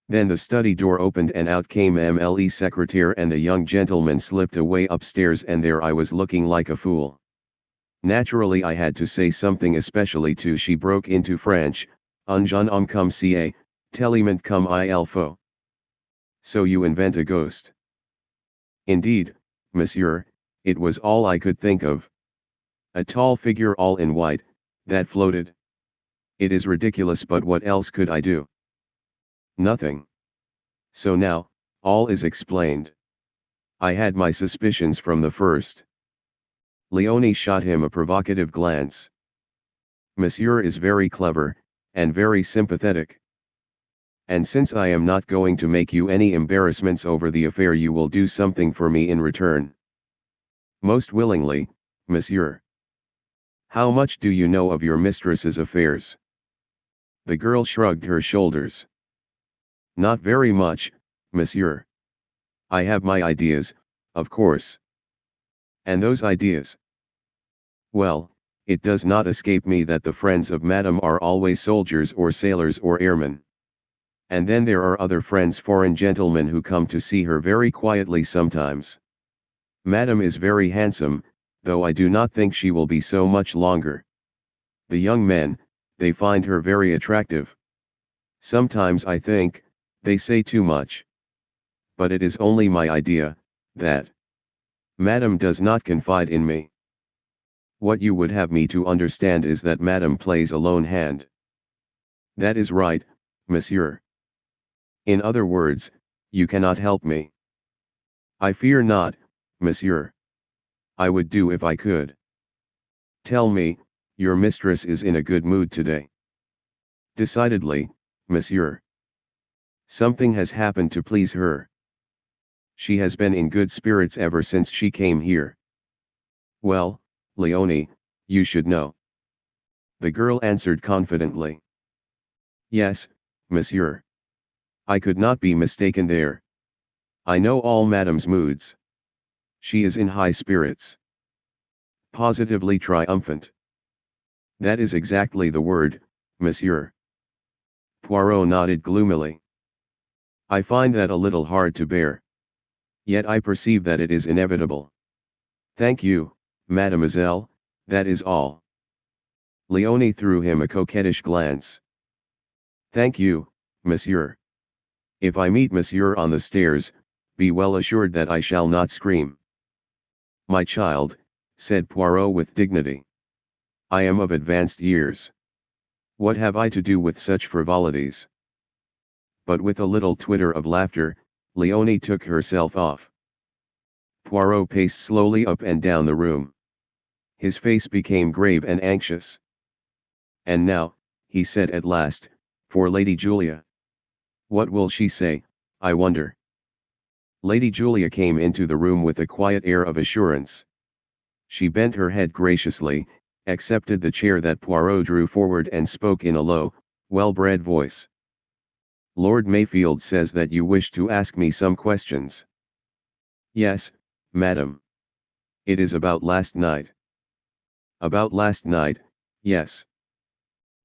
Then the study door opened and out came MLE secretary and the young gentleman slipped away upstairs and there I was looking like a fool. Naturally I had to say something especially to she broke into French, Un jeune homme comme ca, tellement comme il faut. So you invent a ghost. Indeed, monsieur, it was all I could think of. A tall figure all in white, that floated. It is ridiculous but what else could I do? Nothing. So now, all is explained. I had my suspicions from the first. Leonie shot him a provocative glance. Monsieur is very clever, and very sympathetic. And since I am not going to make you any embarrassments over the affair you will do something for me in return. Most willingly, monsieur. How much do you know of your mistress's affairs? The girl shrugged her shoulders. Not very much, monsieur. I have my ideas, of course. And those ideas? Well, it does not escape me that the friends of Madame are always soldiers or sailors or airmen. And then there are other friends foreign gentlemen who come to see her very quietly sometimes. Madame is very handsome, though I do not think she will be so much longer. The young men, they find her very attractive. Sometimes I think, they say too much. But it is only my idea, that. Madame does not confide in me. What you would have me to understand is that Madame plays a lone hand. That is right, monsieur. In other words, you cannot help me. I fear not, monsieur. I would do if I could. Tell me, your mistress is in a good mood today. Decidedly, monsieur. Something has happened to please her. She has been in good spirits ever since she came here. Well, Leonie, you should know. The girl answered confidently. Yes, monsieur. I could not be mistaken there. I know all madame's moods. She is in high spirits. Positively triumphant. That is exactly the word, monsieur. Poirot nodded gloomily. I find that a little hard to bear. Yet I perceive that it is inevitable. Thank you, Mademoiselle, that is all. Leonie threw him a coquettish glance. Thank you, monsieur. If I meet monsieur on the stairs, be well assured that I shall not scream. My child, said Poirot with dignity. I am of advanced years. What have I to do with such frivolities? But with a little twitter of laughter, Leonie took herself off. Poirot paced slowly up and down the room. His face became grave and anxious. And now, he said at last, for Lady Julia. What will she say, I wonder? Lady Julia came into the room with a quiet air of assurance. She bent her head graciously, accepted the chair that Poirot drew forward and spoke in a low, well-bred voice. Lord Mayfield says that you wish to ask me some questions. Yes, madam. It is about last night. About last night, yes.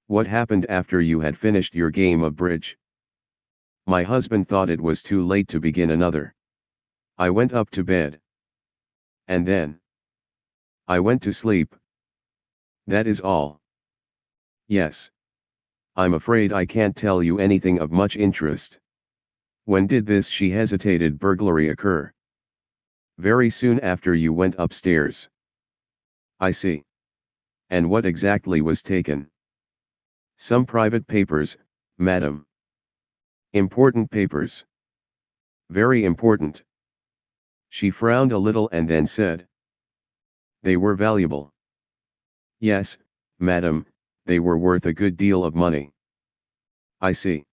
What happened after you had finished your game of bridge? My husband thought it was too late to begin another. I went up to bed. And then? I went to sleep. That is all. Yes. I'm afraid I can't tell you anything of much interest. When did this she hesitated burglary occur? Very soon after you went upstairs. I see. And what exactly was taken? Some private papers, madam. Important papers. Very important. She frowned a little and then said. They were valuable. Yes, madam, they were worth a good deal of money. I see.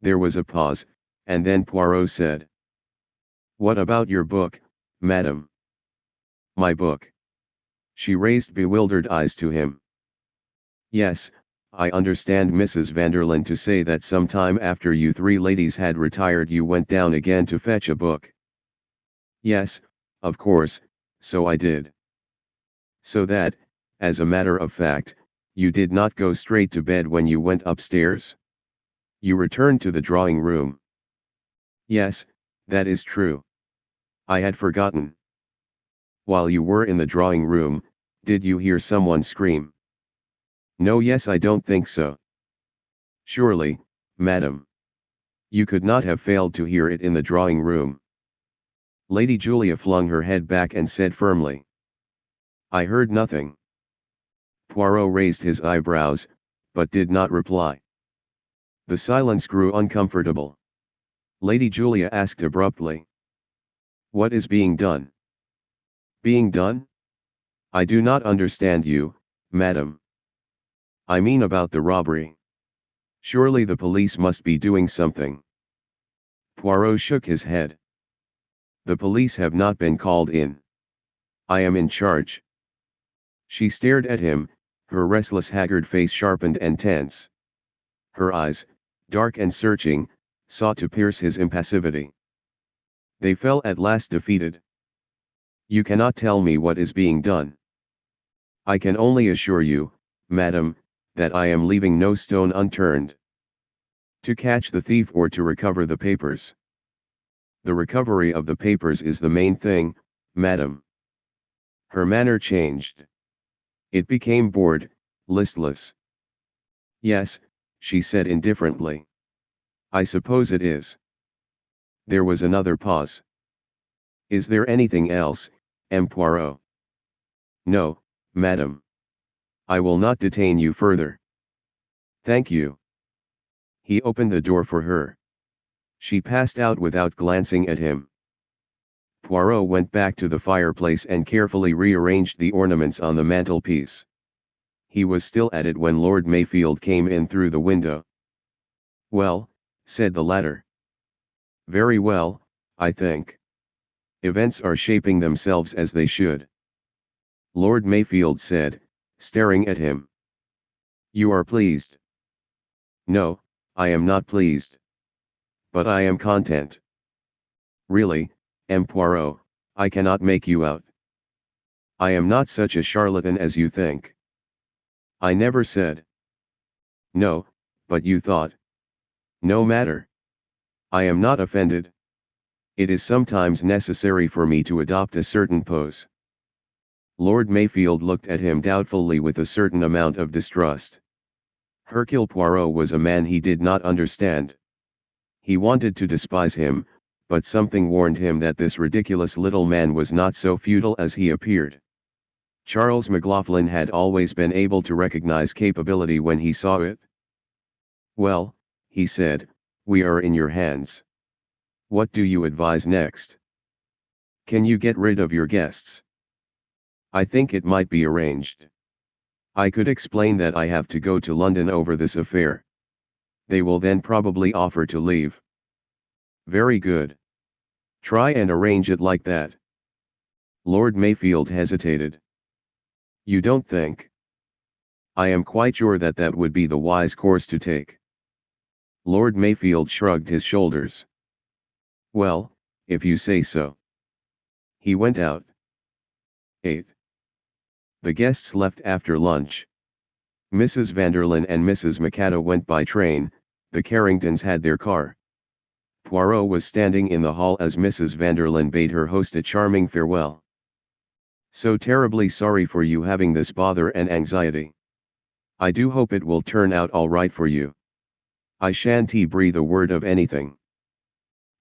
There was a pause, and then Poirot said. What about your book, madam? My book. She raised bewildered eyes to him. Yes, I understand Mrs. Vanderlyn to say that some time after you three ladies had retired you went down again to fetch a book. Yes, of course, so I did. So that, as a matter of fact, you did not go straight to bed when you went upstairs? You returned to the drawing room. Yes, that is true. I had forgotten. While you were in the drawing room, did you hear someone scream? No yes I don't think so. Surely, madam. You could not have failed to hear it in the drawing room. Lady Julia flung her head back and said firmly. I heard nothing. Poirot raised his eyebrows, but did not reply. The silence grew uncomfortable. Lady Julia asked abruptly. What is being done? Being done? I do not understand you, madam. I mean about the robbery. Surely the police must be doing something. Poirot shook his head. The police have not been called in. I am in charge. She stared at him, her restless haggard face sharpened and tense. Her eyes, dark and searching, sought to pierce his impassivity. They fell at last defeated. You cannot tell me what is being done. I can only assure you, madam, that I am leaving no stone unturned. To catch the thief or to recover the papers. The recovery of the papers is the main thing, madam. Her manner changed. It became bored, listless. Yes, she said indifferently. I suppose it is. There was another pause. Is there anything else, M. Poirot? No, madam. I will not detain you further. Thank you. He opened the door for her. She passed out without glancing at him. Poirot went back to the fireplace and carefully rearranged the ornaments on the mantelpiece. He was still at it when Lord Mayfield came in through the window. Well, said the latter. Very well, I think. Events are shaping themselves as they should. Lord Mayfield said, staring at him. You are pleased. No, I am not pleased. But I am content. Really, M. Poirot, I cannot make you out. I am not such a charlatan as you think. I never said. No, but you thought. No matter. I am not offended. It is sometimes necessary for me to adopt a certain pose. Lord Mayfield looked at him doubtfully with a certain amount of distrust. Hercule Poirot was a man he did not understand. He wanted to despise him, but something warned him that this ridiculous little man was not so futile as he appeared. Charles McLaughlin had always been able to recognize capability when he saw it. Well, he said, we are in your hands. What do you advise next? Can you get rid of your guests? I think it might be arranged. I could explain that I have to go to London over this affair. They will then probably offer to leave. Very good. Try and arrange it like that. Lord Mayfield hesitated. You don't think? I am quite sure that that would be the wise course to take. Lord Mayfield shrugged his shoulders. Well, if you say so. He went out. 8. The guests left after lunch. Mrs. Vanderlyn and Mrs. Macatta went by train, the Carringtons had their car. Poirot was standing in the hall as Mrs. Vanderlyn bade her host a charming farewell. So terribly sorry for you having this bother and anxiety. I do hope it will turn out all right for you. I shan't breathe a word of anything.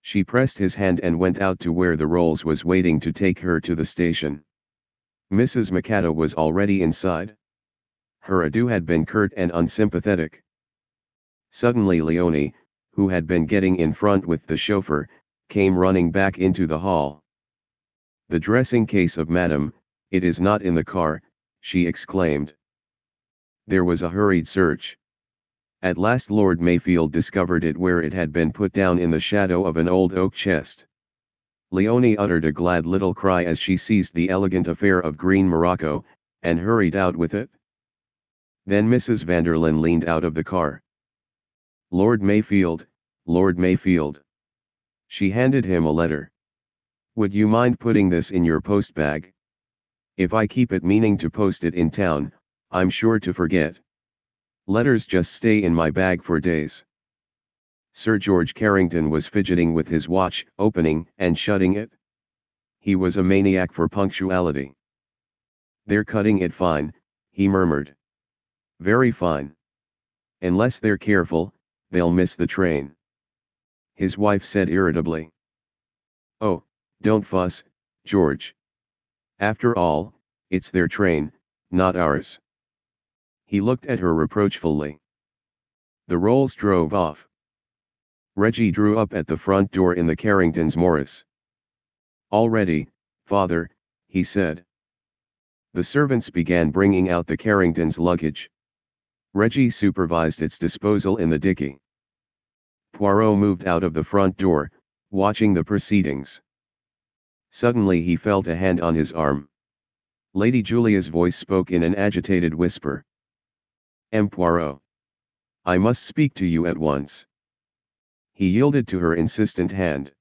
She pressed his hand and went out to where the Rolls was waiting to take her to the station. Mrs. Macatta was already inside. Her adieu had been curt and unsympathetic. Suddenly Leonie, who had been getting in front with the chauffeur, came running back into the hall. The dressing case of Madame, it is not in the car, she exclaimed. There was a hurried search. At last Lord Mayfield discovered it where it had been put down in the shadow of an old oak chest. Leonie uttered a glad little cry as she seized the elegant affair of green morocco, and hurried out with it. Then Mrs. Vanderlyn leaned out of the car. Lord Mayfield, Lord Mayfield. She handed him a letter. Would you mind putting this in your post bag? If I keep it meaning to post it in town, I'm sure to forget. Letters just stay in my bag for days. Sir George Carrington was fidgeting with his watch, opening and shutting it. He was a maniac for punctuality. They're cutting it fine, he murmured. Very fine. Unless they're careful, they'll miss the train. His wife said irritably. Oh, don't fuss, George. After all, it's their train, not ours. He looked at her reproachfully. The Rolls drove off. Reggie drew up at the front door in the Carringtons' Morris. All ready, father, he said. The servants began bringing out the Carringtons' luggage. Reggie supervised its disposal in the dicky. Poirot moved out of the front door, watching the proceedings. Suddenly he felt a hand on his arm. Lady Julia's voice spoke in an agitated whisper. M. Poirot. I must speak to you at once. He yielded to her insistent hand.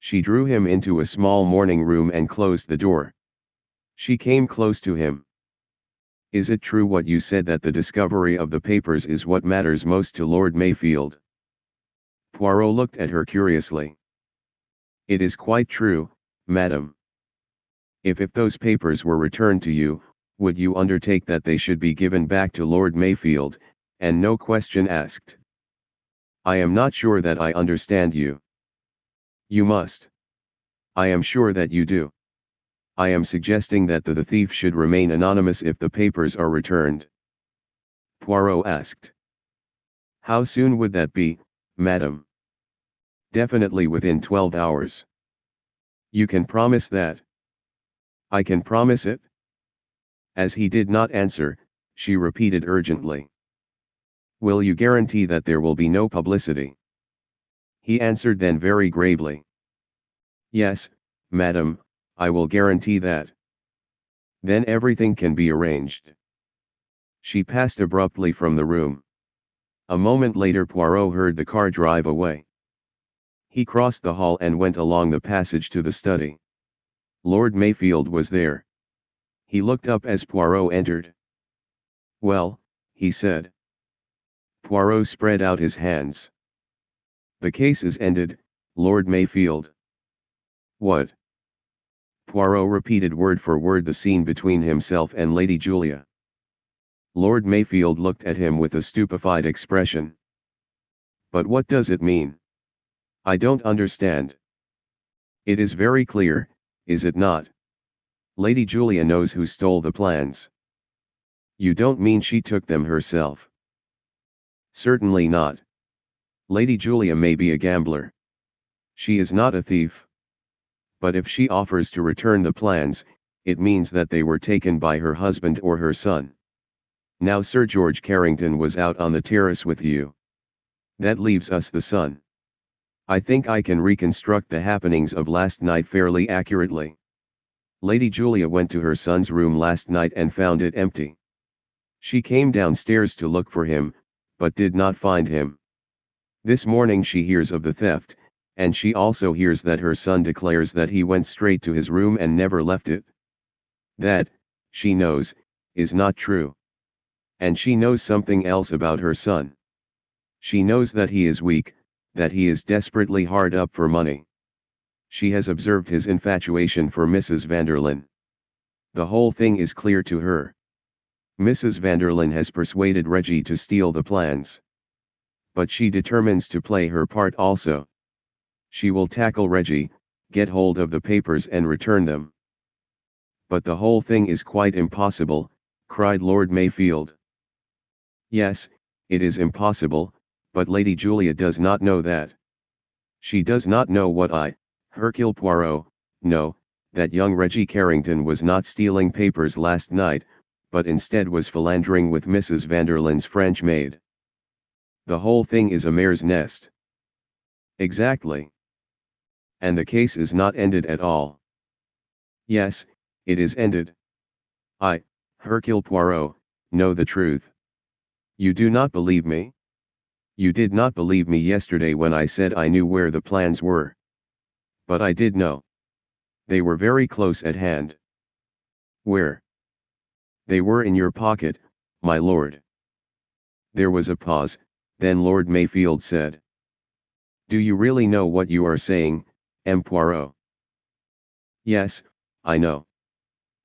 She drew him into a small morning room and closed the door. She came close to him. Is it true what you said that the discovery of the papers is what matters most to Lord Mayfield? Poirot looked at her curiously. It is quite true, madam. If if those papers were returned to you, would you undertake that they should be given back to Lord Mayfield, and no question asked? I am not sure that I understand you. You must. I am sure that you do. I am suggesting that the, the thief should remain anonymous if the papers are returned. Poirot asked. How soon would that be, madam? Definitely within 12 hours. You can promise that? I can promise it? As he did not answer, she repeated urgently. Will you guarantee that there will be no publicity? He answered then very gravely. Yes, madam, I will guarantee that. Then everything can be arranged. She passed abruptly from the room. A moment later Poirot heard the car drive away. He crossed the hall and went along the passage to the study. Lord Mayfield was there. He looked up as Poirot entered. Well, he said. Poirot spread out his hands. The case is ended, Lord Mayfield. What? Poirot repeated word for word the scene between himself and Lady Julia. Lord Mayfield looked at him with a stupefied expression. But what does it mean? I don't understand. It is very clear, is it not? Lady Julia knows who stole the plans. You don't mean she took them herself? Certainly not. Lady Julia may be a gambler. She is not a thief. But if she offers to return the plans, it means that they were taken by her husband or her son. Now Sir George Carrington was out on the terrace with you. That leaves us the son. I think I can reconstruct the happenings of last night fairly accurately. Lady Julia went to her son's room last night and found it empty. She came downstairs to look for him, but did not find him. This morning she hears of the theft, and she also hears that her son declares that he went straight to his room and never left it. That, she knows, is not true. And she knows something else about her son. She knows that he is weak, that he is desperately hard up for money. She has observed his infatuation for Mrs. Vanderlyn. The whole thing is clear to her. Mrs. Vanderlyn has persuaded Reggie to steal the plans but she determines to play her part also. She will tackle Reggie, get hold of the papers and return them. But the whole thing is quite impossible, cried Lord Mayfield. Yes, it is impossible, but Lady Julia does not know that. She does not know what I, Hercule Poirot, know, that young Reggie Carrington was not stealing papers last night, but instead was philandering with Mrs. Vanderlyn's French maid. The whole thing is a mare's nest. Exactly. And the case is not ended at all. Yes, it is ended. I, Hercule Poirot, know the truth. You do not believe me? You did not believe me yesterday when I said I knew where the plans were. But I did know. They were very close at hand. Where? They were in your pocket, my lord. There was a pause, then Lord Mayfield said. Do you really know what you are saying, M. Poirot? Yes, I know.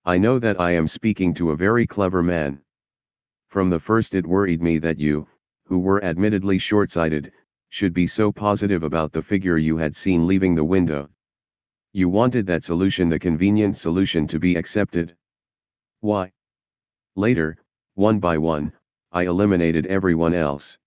I know that I am speaking to a very clever man. From the first it worried me that you, who were admittedly short-sighted, should be so positive about the figure you had seen leaving the window. You wanted that solution the convenient solution to be accepted. Why? Later, one by one, I eliminated everyone else.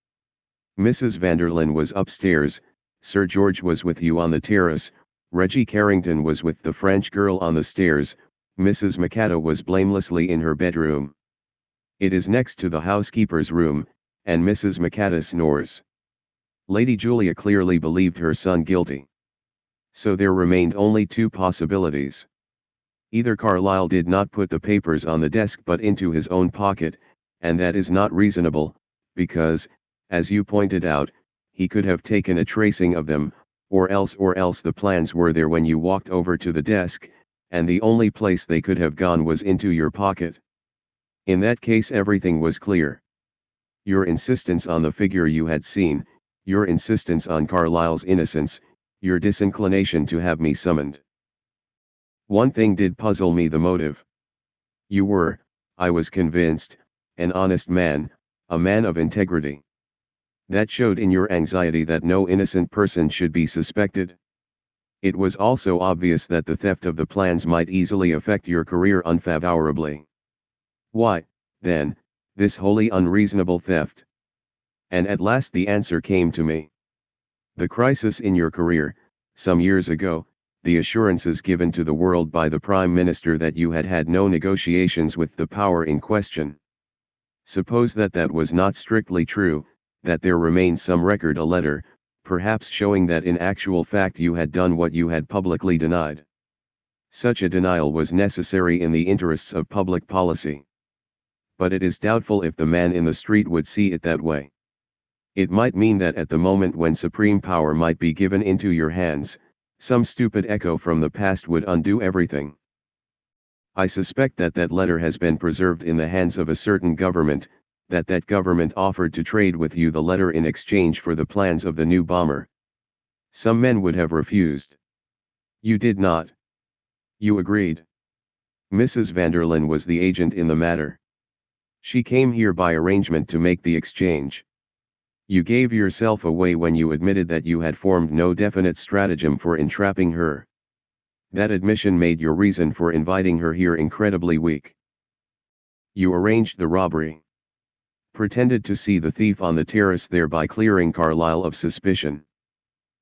Mrs. Vanderlyn was upstairs, Sir George was with you on the terrace, Reggie Carrington was with the French girl on the stairs, Mrs. Macatta was blamelessly in her bedroom. It is next to the housekeeper's room, and Mrs. Macatta snores. Lady Julia clearly believed her son guilty. So there remained only two possibilities. Either Carlyle did not put the papers on the desk but into his own pocket, and that is not reasonable, because, as you pointed out, he could have taken a tracing of them, or else or else the plans were there when you walked over to the desk, and the only place they could have gone was into your pocket. In that case everything was clear. Your insistence on the figure you had seen, your insistence on Carlyle's innocence, your disinclination to have me summoned. One thing did puzzle me the motive. You were, I was convinced, an honest man, a man of integrity. That showed in your anxiety that no innocent person should be suspected. It was also obvious that the theft of the plans might easily affect your career unfavorably. Why, then, this wholly unreasonable theft? And at last the answer came to me. The crisis in your career, some years ago, the assurances given to the world by the Prime Minister that you had had no negotiations with the power in question. Suppose that that was not strictly true, that there remains some record a letter, perhaps showing that in actual fact you had done what you had publicly denied. Such a denial was necessary in the interests of public policy. But it is doubtful if the man in the street would see it that way. It might mean that at the moment when supreme power might be given into your hands, some stupid echo from the past would undo everything. I suspect that that letter has been preserved in the hands of a certain government, that that government offered to trade with you the letter in exchange for the plans of the new bomber. Some men would have refused. You did not. You agreed. Mrs. Vanderlyn was the agent in the matter. She came here by arrangement to make the exchange. You gave yourself away when you admitted that you had formed no definite stratagem for entrapping her. That admission made your reason for inviting her here incredibly weak. You arranged the robbery. Pretended to see the thief on the terrace thereby clearing Carlyle of suspicion.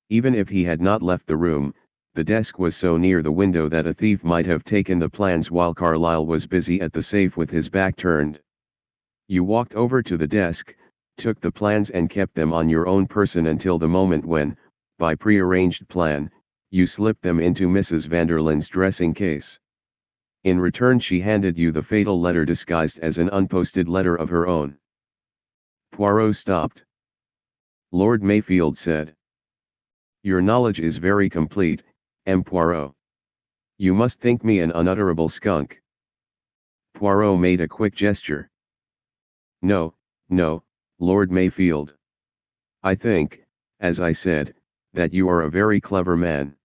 Even if he had not left the room, the desk was so near the window that a thief might have taken the plans while Carlyle was busy at the safe with his back turned. You walked over to the desk, took the plans and kept them on your own person until the moment when, by prearranged plan, you slipped them into Mrs. Vanderlyn's dressing case. In return she handed you the fatal letter disguised as an unposted letter of her own. Poirot stopped. Lord Mayfield said. Your knowledge is very complete, M. Poirot. You must think me an unutterable skunk. Poirot made a quick gesture. No, no, Lord Mayfield. I think, as I said, that you are a very clever man.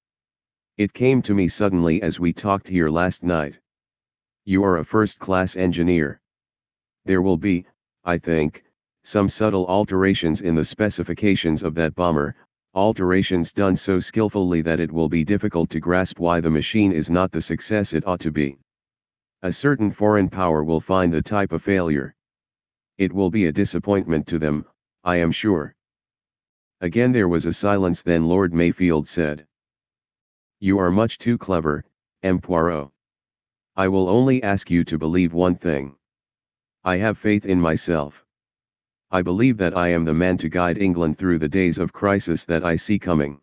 It came to me suddenly as we talked here last night. You are a first-class engineer. There will be, I think, some subtle alterations in the specifications of that bomber, alterations done so skillfully that it will be difficult to grasp why the machine is not the success it ought to be. A certain foreign power will find the type a failure. It will be a disappointment to them, I am sure. Again there was a silence then Lord Mayfield said. You are much too clever, M. Poirot. I will only ask you to believe one thing. I have faith in myself. I believe that I am the man to guide England through the days of crisis that I see coming.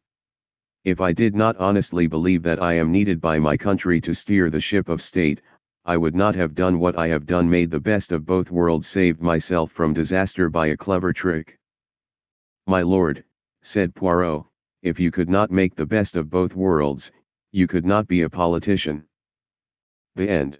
If I did not honestly believe that I am needed by my country to steer the ship of state, I would not have done what I have done made the best of both worlds saved myself from disaster by a clever trick. My lord, said Poirot, if you could not make the best of both worlds, you could not be a politician. The end.